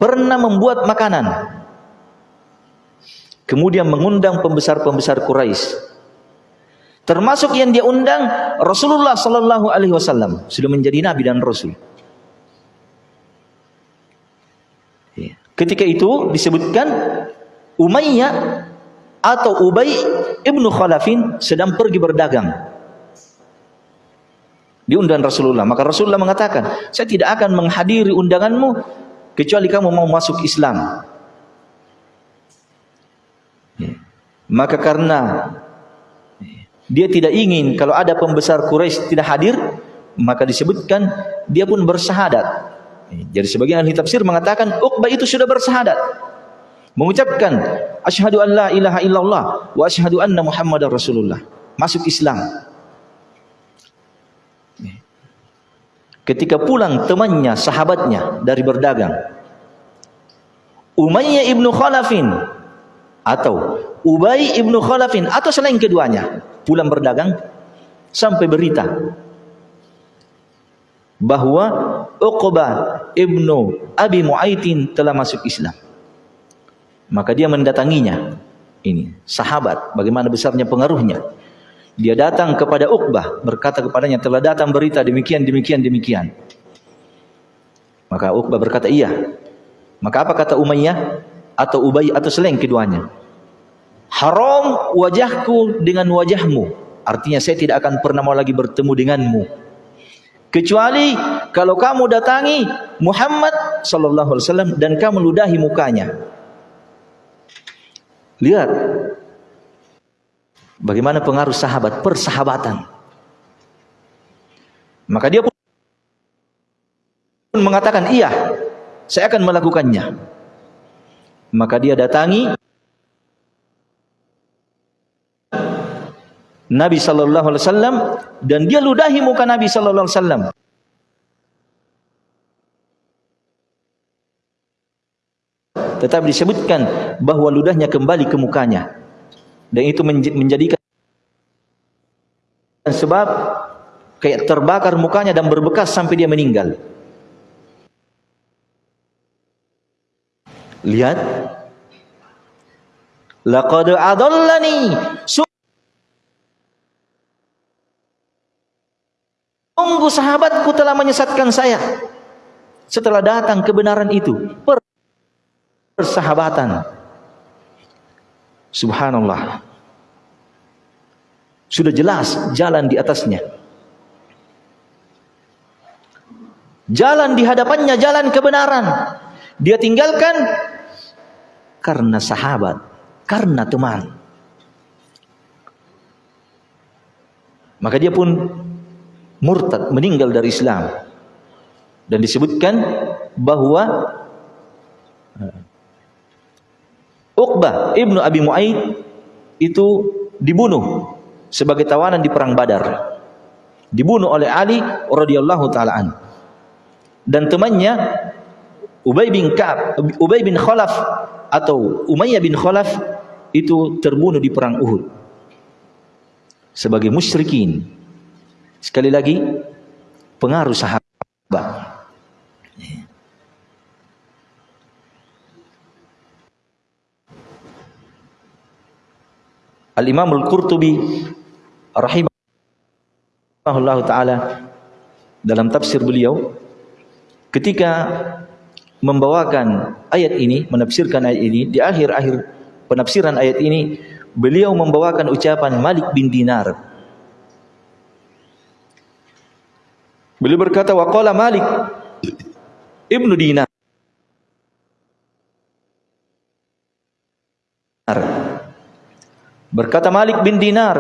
pernah membuat makanan. Kemudian mengundang pembesar-pembesar Quraisy. Termasuk yang dia undang Rasulullah sallallahu alaihi wasallam sudah menjadi nabi dan rasul. Ya. Ketika itu disebutkan Umayyah atau Ubay ibnu Khalafin sedang pergi berdagang. Diundang Rasulullah. Maka Rasulullah mengatakan, saya tidak akan menghadiri undanganmu kecuali kamu mau masuk Islam. Maka karena dia tidak ingin kalau ada pembesar Quraisy tidak hadir, maka disebutkan dia pun bersahadat. Jadi sebagian ahli tafsir mengatakan Uqbah itu sudah bersahadat mengucapkan asyhadu an la ilaha illallah wa asyhadu anna muhammadar rasulullah. Masuk Islam. Ketika pulang temannya sahabatnya dari berdagang. Umayyah ibnu Khalafin atau Ubay ibnu Khalafin atau selain keduanya pulang berdagang sampai berita bahwa Uqbah ibnu Abi Mu'aitin telah masuk Islam maka dia mendatanginya. Ini sahabat, bagaimana besarnya pengaruhnya. Dia datang kepada Uqbah, berkata kepadanya, telah datang berita demikian, demikian, demikian. Maka Uqbah berkata, iya. Maka apa kata Umayyah? Atau Ubay atau selain keduanya? Haram wajahku dengan wajahmu. Artinya saya tidak akan pernah mau lagi bertemu denganmu. Kecuali kalau kamu datangi Muhammad sallallahu alaihi wasallam dan kamu ludahi mukanya. Lihat bagaimana pengaruh sahabat, persahabatan. Maka dia pun mengatakan, iya, saya akan melakukannya. Maka dia datangi Nabi sallallahu alaihi wasallam dan dia ludahi muka Nabi sallallahu alaihi wasallam. Tetapi disebutkan bahwa ludahnya kembali ke mukanya. Dan itu menjadikan sebab kayak terbakar mukanya dan berbekas sampai dia meninggal. Lihat. Laqad adallani. Sungguh sahabatku telah menyesatkan saya. Setelah datang kebenaran itu. Per persahabatan. Subhanallah. Sudah jelas jalan di atasnya. Jalan di hadapannya jalan kebenaran. Dia tinggalkan karena sahabat, karena teman. Maka dia pun murtad, meninggal dari Islam. Dan disebutkan bahwa Uqbah ibnu Abi Mu'aid itu dibunuh sebagai tawanan di perang Badar. Dibunuh oleh Ali radhiyallahu taalaan. Dan temannya Ubay bin Ka'ab, Ubay bin Khalaf atau Umayyah bin Khalaf itu terbunuh di perang Uhud sebagai musyrikin. Sekali lagi pengaruh sahabat. Al-Imam Al-Qurtubi rahimahullah taala dalam tafsir beliau ketika membawakan ayat ini, menafsirkan ayat ini, di akhir-akhir penafsiran ayat ini, beliau membawakan ucapan Malik bin Dinar. Beliau berkata, waqala Malik ibnu Dinar. Berkata Malik bin Dinar,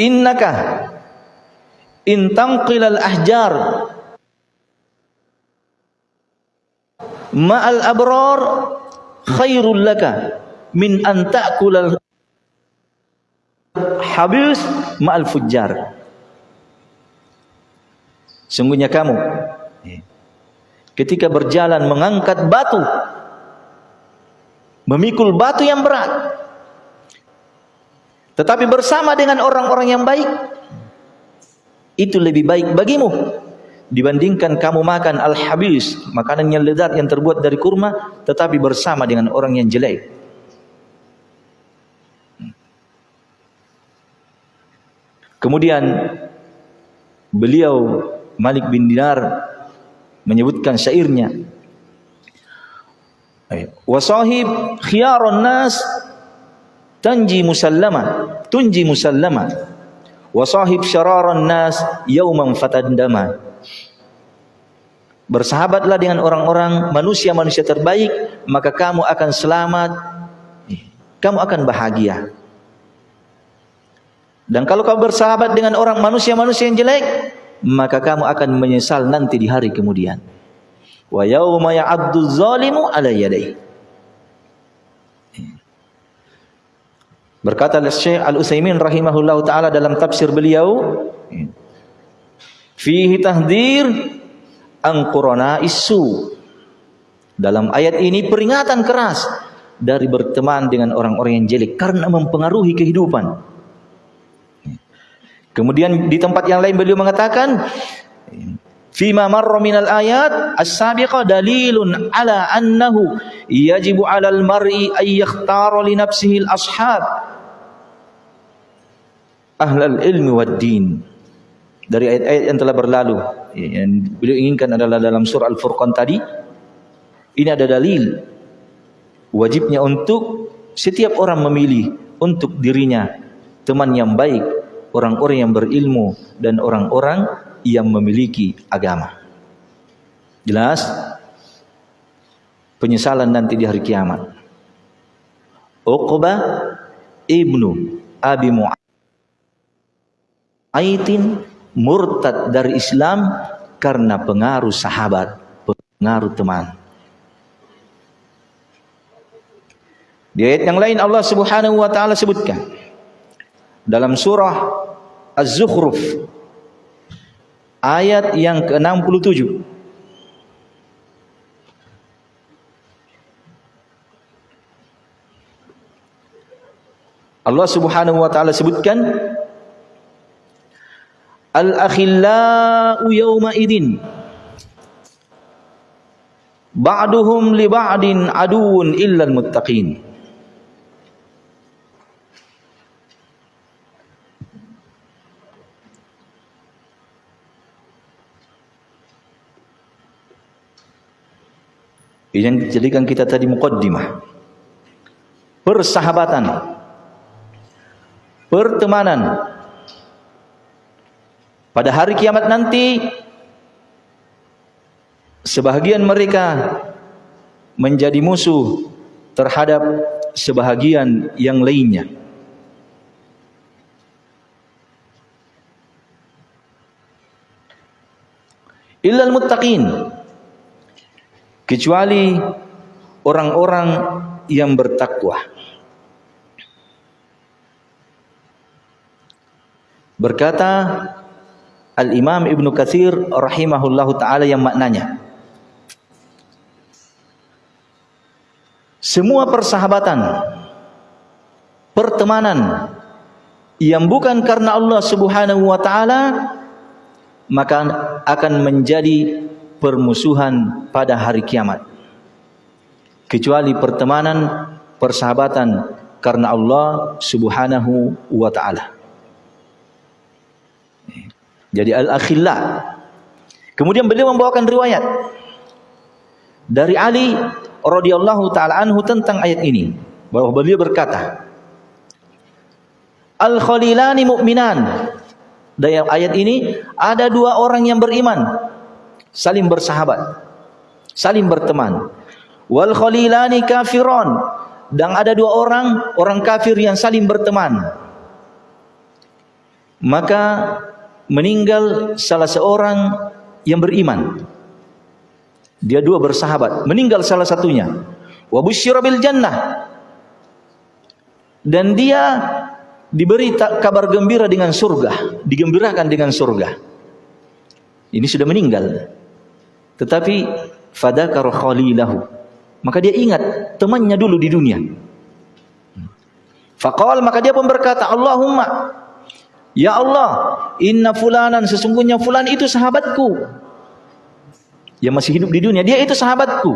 innaka in tanqilal ahjar ma'al abrar khairul laka min an ta'kulal habis ma'al fujjar sungguhnya kamu ketika berjalan mengangkat batu memikul batu yang berat tetapi bersama dengan orang-orang yang baik itu lebih baik bagimu dibandingkan kamu makan al-habis, makanan yang lezat yang terbuat dari kurma tetapi bersama dengan orang yang jelek. Kemudian beliau Malik bin Dinar menyebutkan syairnya. Wasahib khiyarun nas tanji musallama tunji musallama. Wa sahib syararan nas yauman fatandama. Bersahabatlah dengan orang-orang manusia-manusia terbaik maka kamu akan selamat. Kamu akan bahagia dan kalau kamu bersahabat dengan orang manusia-manusia yang jelek maka kamu akan menyesal nanti di hari kemudian wa yauma ya'addu zalimu ala yadayhi Berkata Syekh Al-Utsaimin rahimahullah taala dalam tafsir beliau, fihi tahdir an isu. Dalam ayat ini peringatan keras dari berteman dengan orang-orang yang jelek karena mempengaruhi kehidupan. Kemudian di tempat yang lain beliau mengatakan Fima marra minal ayat as-sabiqa dalilun ala annahu yajibu 'alal mar'i ay yakhtara li nafsihi al-ashab ahlal ilmi wad din. Dari ayat-ayat yang telah berlalu. Yang beliau inginkan adalah dalam surah Al-Furqan tadi ini ada dalil wajibnya untuk setiap orang memilih untuk dirinya teman yang baik, orang-orang yang berilmu dan orang-orang yang memiliki agama. Jelas? Penyesalan nanti di hari kiamat. Uqbah ibnu Abi Mu'aitin murtad dari Islam karena pengaruh sahabat, pengaruh teman. Di ayat yang lain Allah Subhanahu wa taala sebutkan dalam surah Az-Zukhruf. Ayat yang ke-67. Allah Subhanahu wa taala sebutkan Al-akhillau yawma idin ba'duhum li ba'din aduun illa al-muttaqin yang dijadikan kita tadi muqaddimah. Persahabatan. Pertemanan. Pada hari kiamat nanti sebahagian mereka menjadi musuh terhadap sebahagian yang lainnya. Illal muttaqin kecuali orang-orang yang bertakwa. Berkata Al-Imam Ibnu Katsir rahimahullahu taala yang maknanya Semua persahabatan pertemanan yang bukan karena Allah Subhanahu wa taala maka akan menjadi permusuhan pada hari kiamat. Kecuali pertemanan, persahabatan karena Allah Subhanahu wa taala. Jadi al-akhilla. Kemudian beliau membawakan riwayat dari Ali radhiyallahu taala anhu tentang ayat ini bahwa beliau berkata Al-khalilani mu'minan dalam ayat ini ada dua orang yang beriman saling bersahabat saling berteman wal khalilani kafiron dan ada dua orang orang kafir yang saling berteman maka meninggal salah seorang yang beriman. Dia dua bersahabat, meninggal salah satunya. Wa jannah. Dan dia diberi kabar gembira dengan surga, digembirakan dengan surga. Ini sudah meninggal. Tetapi fadakar khalilahu. Maka dia ingat temannya dulu di dunia. Faqal maka dia pun berkata, Allahumma Ya Allah, inna fulanan sesungguhnya fulan itu sahabatku. Yang masih hidup di dunia, dia itu sahabatku.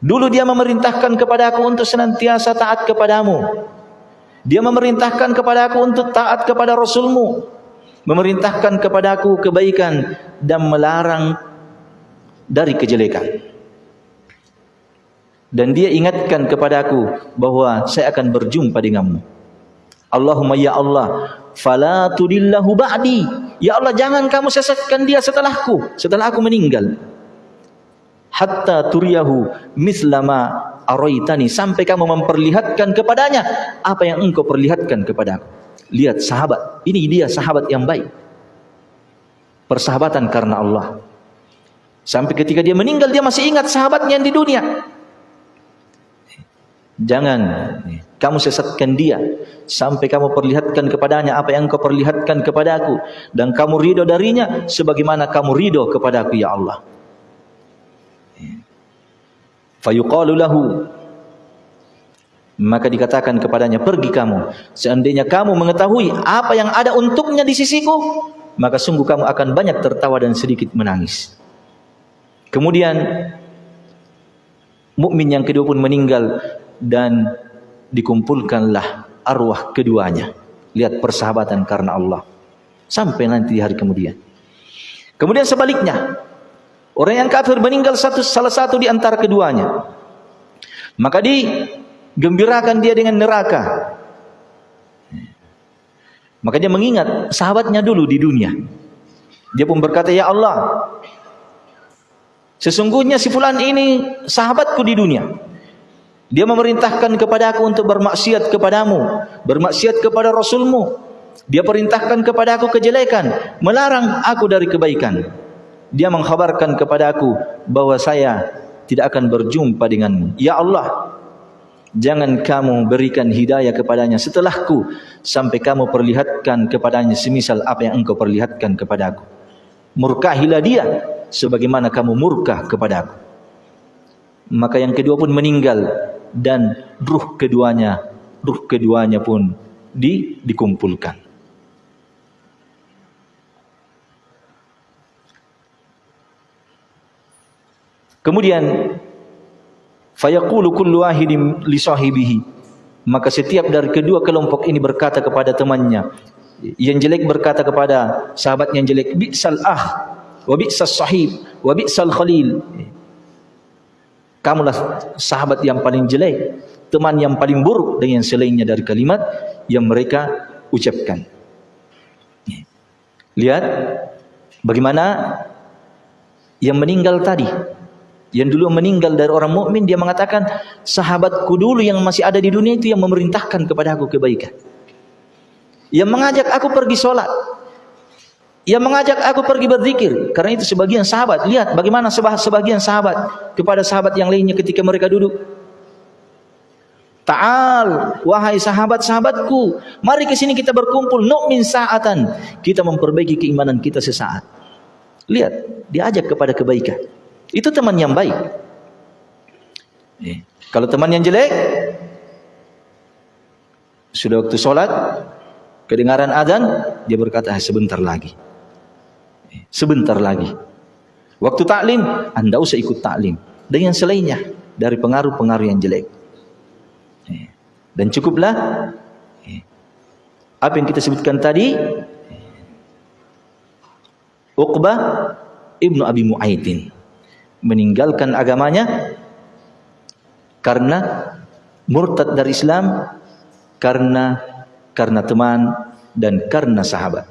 Dulu dia memerintahkan kepada aku untuk senantiasa taat kepadamu. Dia memerintahkan kepada aku untuk taat kepada Rasulmu. Memerintahkan kepada aku kebaikan dan melarang dari kejelekan. Dan dia ingatkan kepada aku bahwa saya akan berjumpa denganmu. Allahumma ya Allah, fala tudillahu ba'di. Ya Allah, jangan kamu sesatkan dia setelahku, setelah aku meninggal. Hatta turiyahu mislama araitani sampai kamu memperlihatkan kepadanya apa yang engkau perlihatkan kepadaku. Lihat sahabat, ini dia sahabat yang baik. Persahabatan karena Allah. Sampai ketika dia meninggal dia masih ingat sahabatnya yang di dunia. Jangan kamu sesatkan dia sampai kamu perlihatkan kepadanya apa yang kau perlihatkan kepadaku dan kamu ridho darinya sebagaimana kamu ridho kepadaku ya Allah. Fayuqalu lahu maka dikatakan kepadanya pergi kamu seandainya kamu mengetahui apa yang ada untuknya di sisiku maka sungguh kamu akan banyak tertawa dan sedikit menangis. Kemudian mukmin yang kedua pun meninggal dan dikumpulkanlah arwah keduanya. Lihat persahabatan karena Allah. Sampai nanti di hari kemudian. Kemudian sebaliknya, orang yang kafir meninggal satu salah satu di antara keduanya. Maka digembirakan dia dengan neraka. Maka dia mengingat sahabatnya dulu di dunia. Dia pun berkata, "Ya Allah, sesungguhnya si fulan ini sahabatku di dunia. Dia memerintahkan kepada aku untuk bermaksiat kepadamu, bermaksiat kepada Rasulmu. Dia perintahkan kepada aku kejelekan, melarang aku dari kebaikan. Dia mengkhabarkan kepada aku bahwa saya tidak akan berjumpa denganmu. Ya Allah, jangan kamu berikan hidayah kepadanya setelahku sampai kamu perlihatkan kepadanya semisal apa yang engkau perlihatkan kepadaku. Murkahilah dia sebagaimana kamu murkah kepadaku. Maka yang kedua pun meninggal dan ruh keduanya ruh keduanya pun di, dikumpulkan. Kemudian fayaqulu kullu wahidin li sahibihi. Maka setiap dari kedua kelompok ini berkata kepada temannya. Yang jelek berkata kepada sahabat yang jelek bi'sal ah wa bi'sas sahib wa bi'sal khalil. Kamulah sahabat yang paling jelek, teman yang paling buruk dengan selainnya dari kalimat yang mereka ucapkan. Lihat bagaimana yang meninggal tadi, yang dulu meninggal dari orang mukmin dia mengatakan sahabatku dulu yang masih ada di dunia itu yang memerintahkan kepada aku kebaikan. Yang mengajak aku pergi sholat. Yang mengajak aku pergi berzikir. Karena itu sebagian sahabat. Lihat bagaimana sebagian sahabat kepada sahabat yang lainnya ketika mereka duduk. Ta'al, wahai sahabat-sahabatku, mari ke sini kita berkumpul nu'min sa'atan. Kita memperbaiki keimanan kita sesaat. Lihat, diajak kepada kebaikan. Itu teman yang baik. Eh, kalau teman yang jelek, sudah waktu sholat, kedengaran adzan, dia berkata, ah, sebentar lagi. Eh, sebentar lagi. Waktu taklim, anda usah ikut taklim. Dengan selainnya, dari pengaruh-pengaruh yang jelek. Dan cukuplah apa yang kita sebutkan tadi Uqbah Ibnu Abi Mu'aidin meninggalkan agamanya karena murtad dari Islam karena karena teman dan karena sahabat.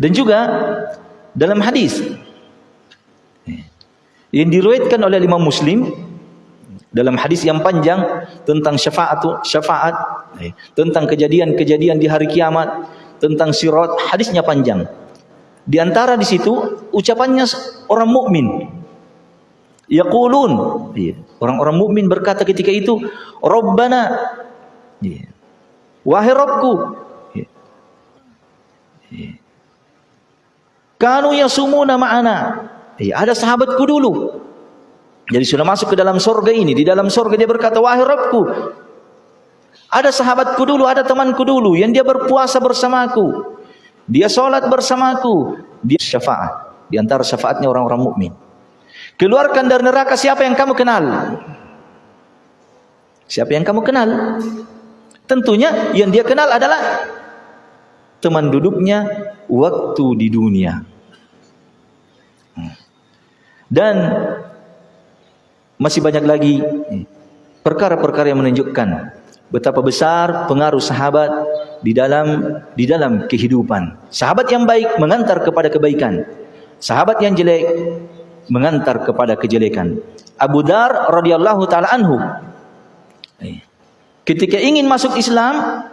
Dan juga dalam hadis yang diriwayatkan oleh Imam Muslim dalam hadis yang panjang tentang syafaat syafaat eh, tentang kejadian-kejadian di hari kiamat tentang sirat hadisnya panjang di antara di situ ucapannya orang mukmin. Yaqulun. Iya, orang-orang mukmin berkata ketika itu rabbana. Iya, wahai rabbku. Iya, kanu yasumuna ma'ana. Ada sahabatku dulu. Jadi sudah masuk ke dalam surga ini. Di dalam surga dia berkata, wahai Rabbku. Ada sahabatku dulu, ada temanku dulu. Yang dia berpuasa bersamaku. Dia sholat bersamaku. Dia syafaat. Di antara syafaatnya orang-orang mukmin. Keluarkan dari neraka siapa yang kamu kenal. Siapa yang kamu kenal. Tentunya yang dia kenal adalah teman duduknya waktu di dunia. Hmm. Dan masih banyak lagi perkara-perkara yang menunjukkan betapa besar pengaruh sahabat di dalam di dalam kehidupan. Sahabat yang baik mengantar kepada kebaikan. Sahabat yang jelek mengantar kepada kejelekan. Abu Dar radhiyallahu taala anhu ketika ingin masuk Islam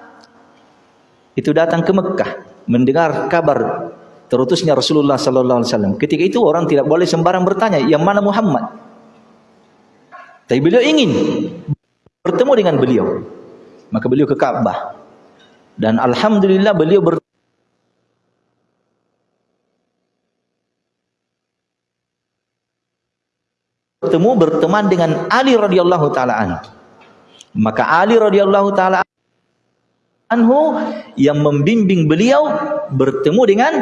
itu datang ke Mekah mendengar kabar terutusnya Rasulullah sallallahu alaihi wasallam. Ketika itu orang tidak boleh sembarang bertanya, yang mana Muhammad? Tapi beliau ingin bertemu dengan beliau. Maka beliau ke Ka'bah. Dan alhamdulillah beliau ber bertemu berteman dengan Ali radhiyallahu taala. Maka Ali radhiyallahu taala anhu yang membimbing beliau bertemu dengan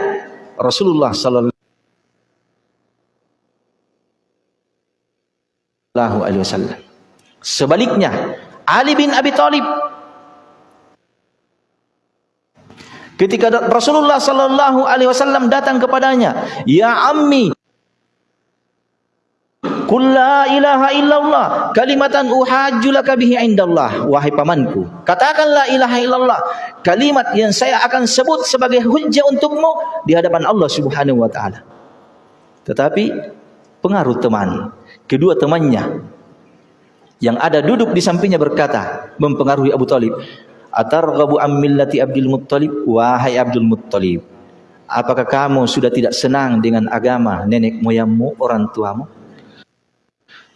Rasulullah Sallallahu Alaihi Wasallam. Sebaliknya, Ali bin Abi Thalib ketika Rasulullah Sallallahu Alaihi Wasallam datang kepadanya, ya ammi, Qul la ilaha illallah kalimatan uhajjulaka bihi indallah wahai pamanku. Katakan la ilaha illallah kalimat yang saya akan sebut sebagai hujjah untukmu di hadapan Allah Subhanahu wa taala. Tetapi pengaruh teman kedua temannya yang ada duduk di sampingnya berkata mempengaruhi Abu Talib atarghabu am millati Abdul Muttalib? Wahai Abdul Muttalib apakah kamu sudah tidak senang dengan agama nenek moyangmu orang tuamu?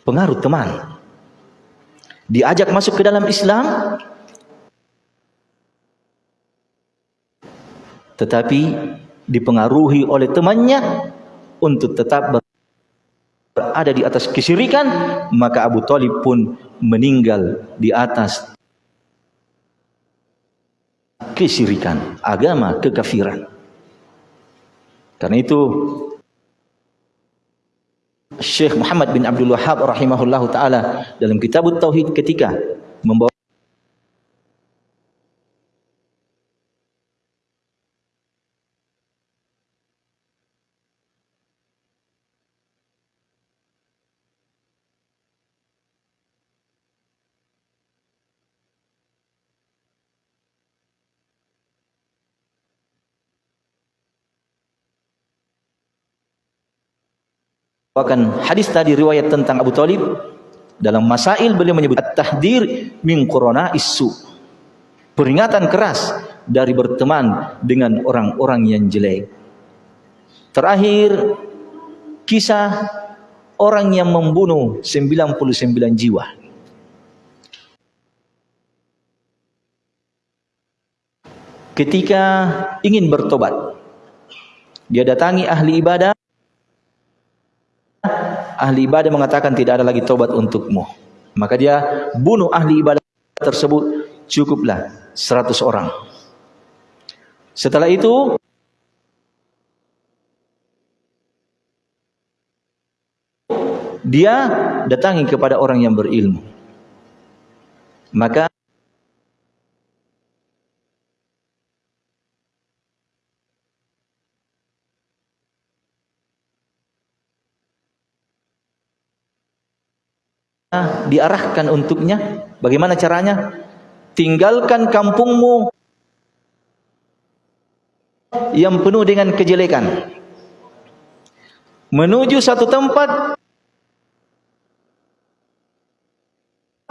Pengaruh teman. Diajak masuk ke dalam Islam? Tetapi dipengaruhi oleh temannya untuk tetap ber berada di atas kesyirikan maka Abu Talib pun meninggal di atas kesyirikan agama kekafiran. Karena itu Syekh Muhammad bin Abdul Wahhab rahimahullahu taala dalam kitab Tauhid ketika membawa Bahkan hadis tadi riwayat tentang Abu Talib dalam masail beliau menyebut at-tahdir min corona isu. Peringatan keras dari berteman dengan orang-orang yang jelek. Terakhir, kisah orang yang membunuh 99 jiwa. Ketika ingin bertobat, dia datangi ahli ibadah, ahli ibadah mengatakan tidak ada lagi tobat untukmu. Maka dia bunuh ahli ibadah tersebut, cukuplah 100 orang. Setelah itu dia datangi kepada orang yang berilmu. Maka diarahkan untuknya. Bagaimana caranya? Tinggalkan kampungmu yang penuh dengan kejelekan. Menuju satu tempat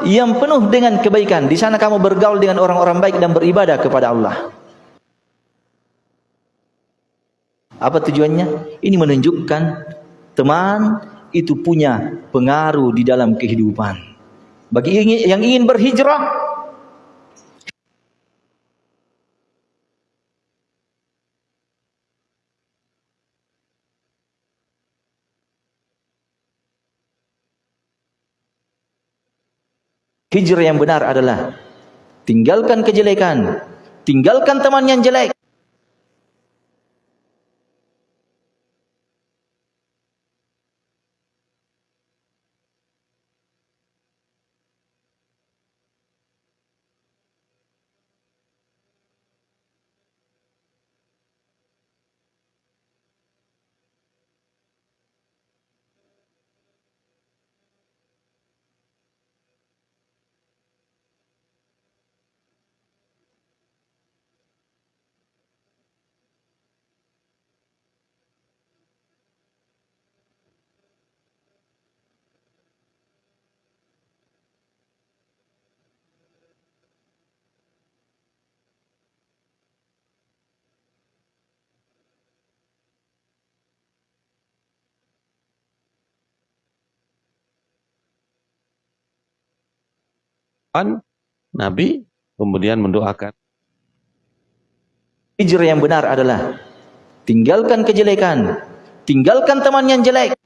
yang penuh dengan kebaikan. Di sana kamu bergaul dengan orang-orang baik dan beribadah kepada Allah. Apa tujuannya? Ini menunjukkan teman itu punya pengaruh di dalam kehidupan. Bagi yang ingin berhijrah, hijrah yang benar adalah tinggalkan kejelekan, tinggalkan teman yang jelek, Nabi kemudian mendoakan. Hijrah yang benar adalah tinggalkan kejelekan, tinggalkan teman yang jelek,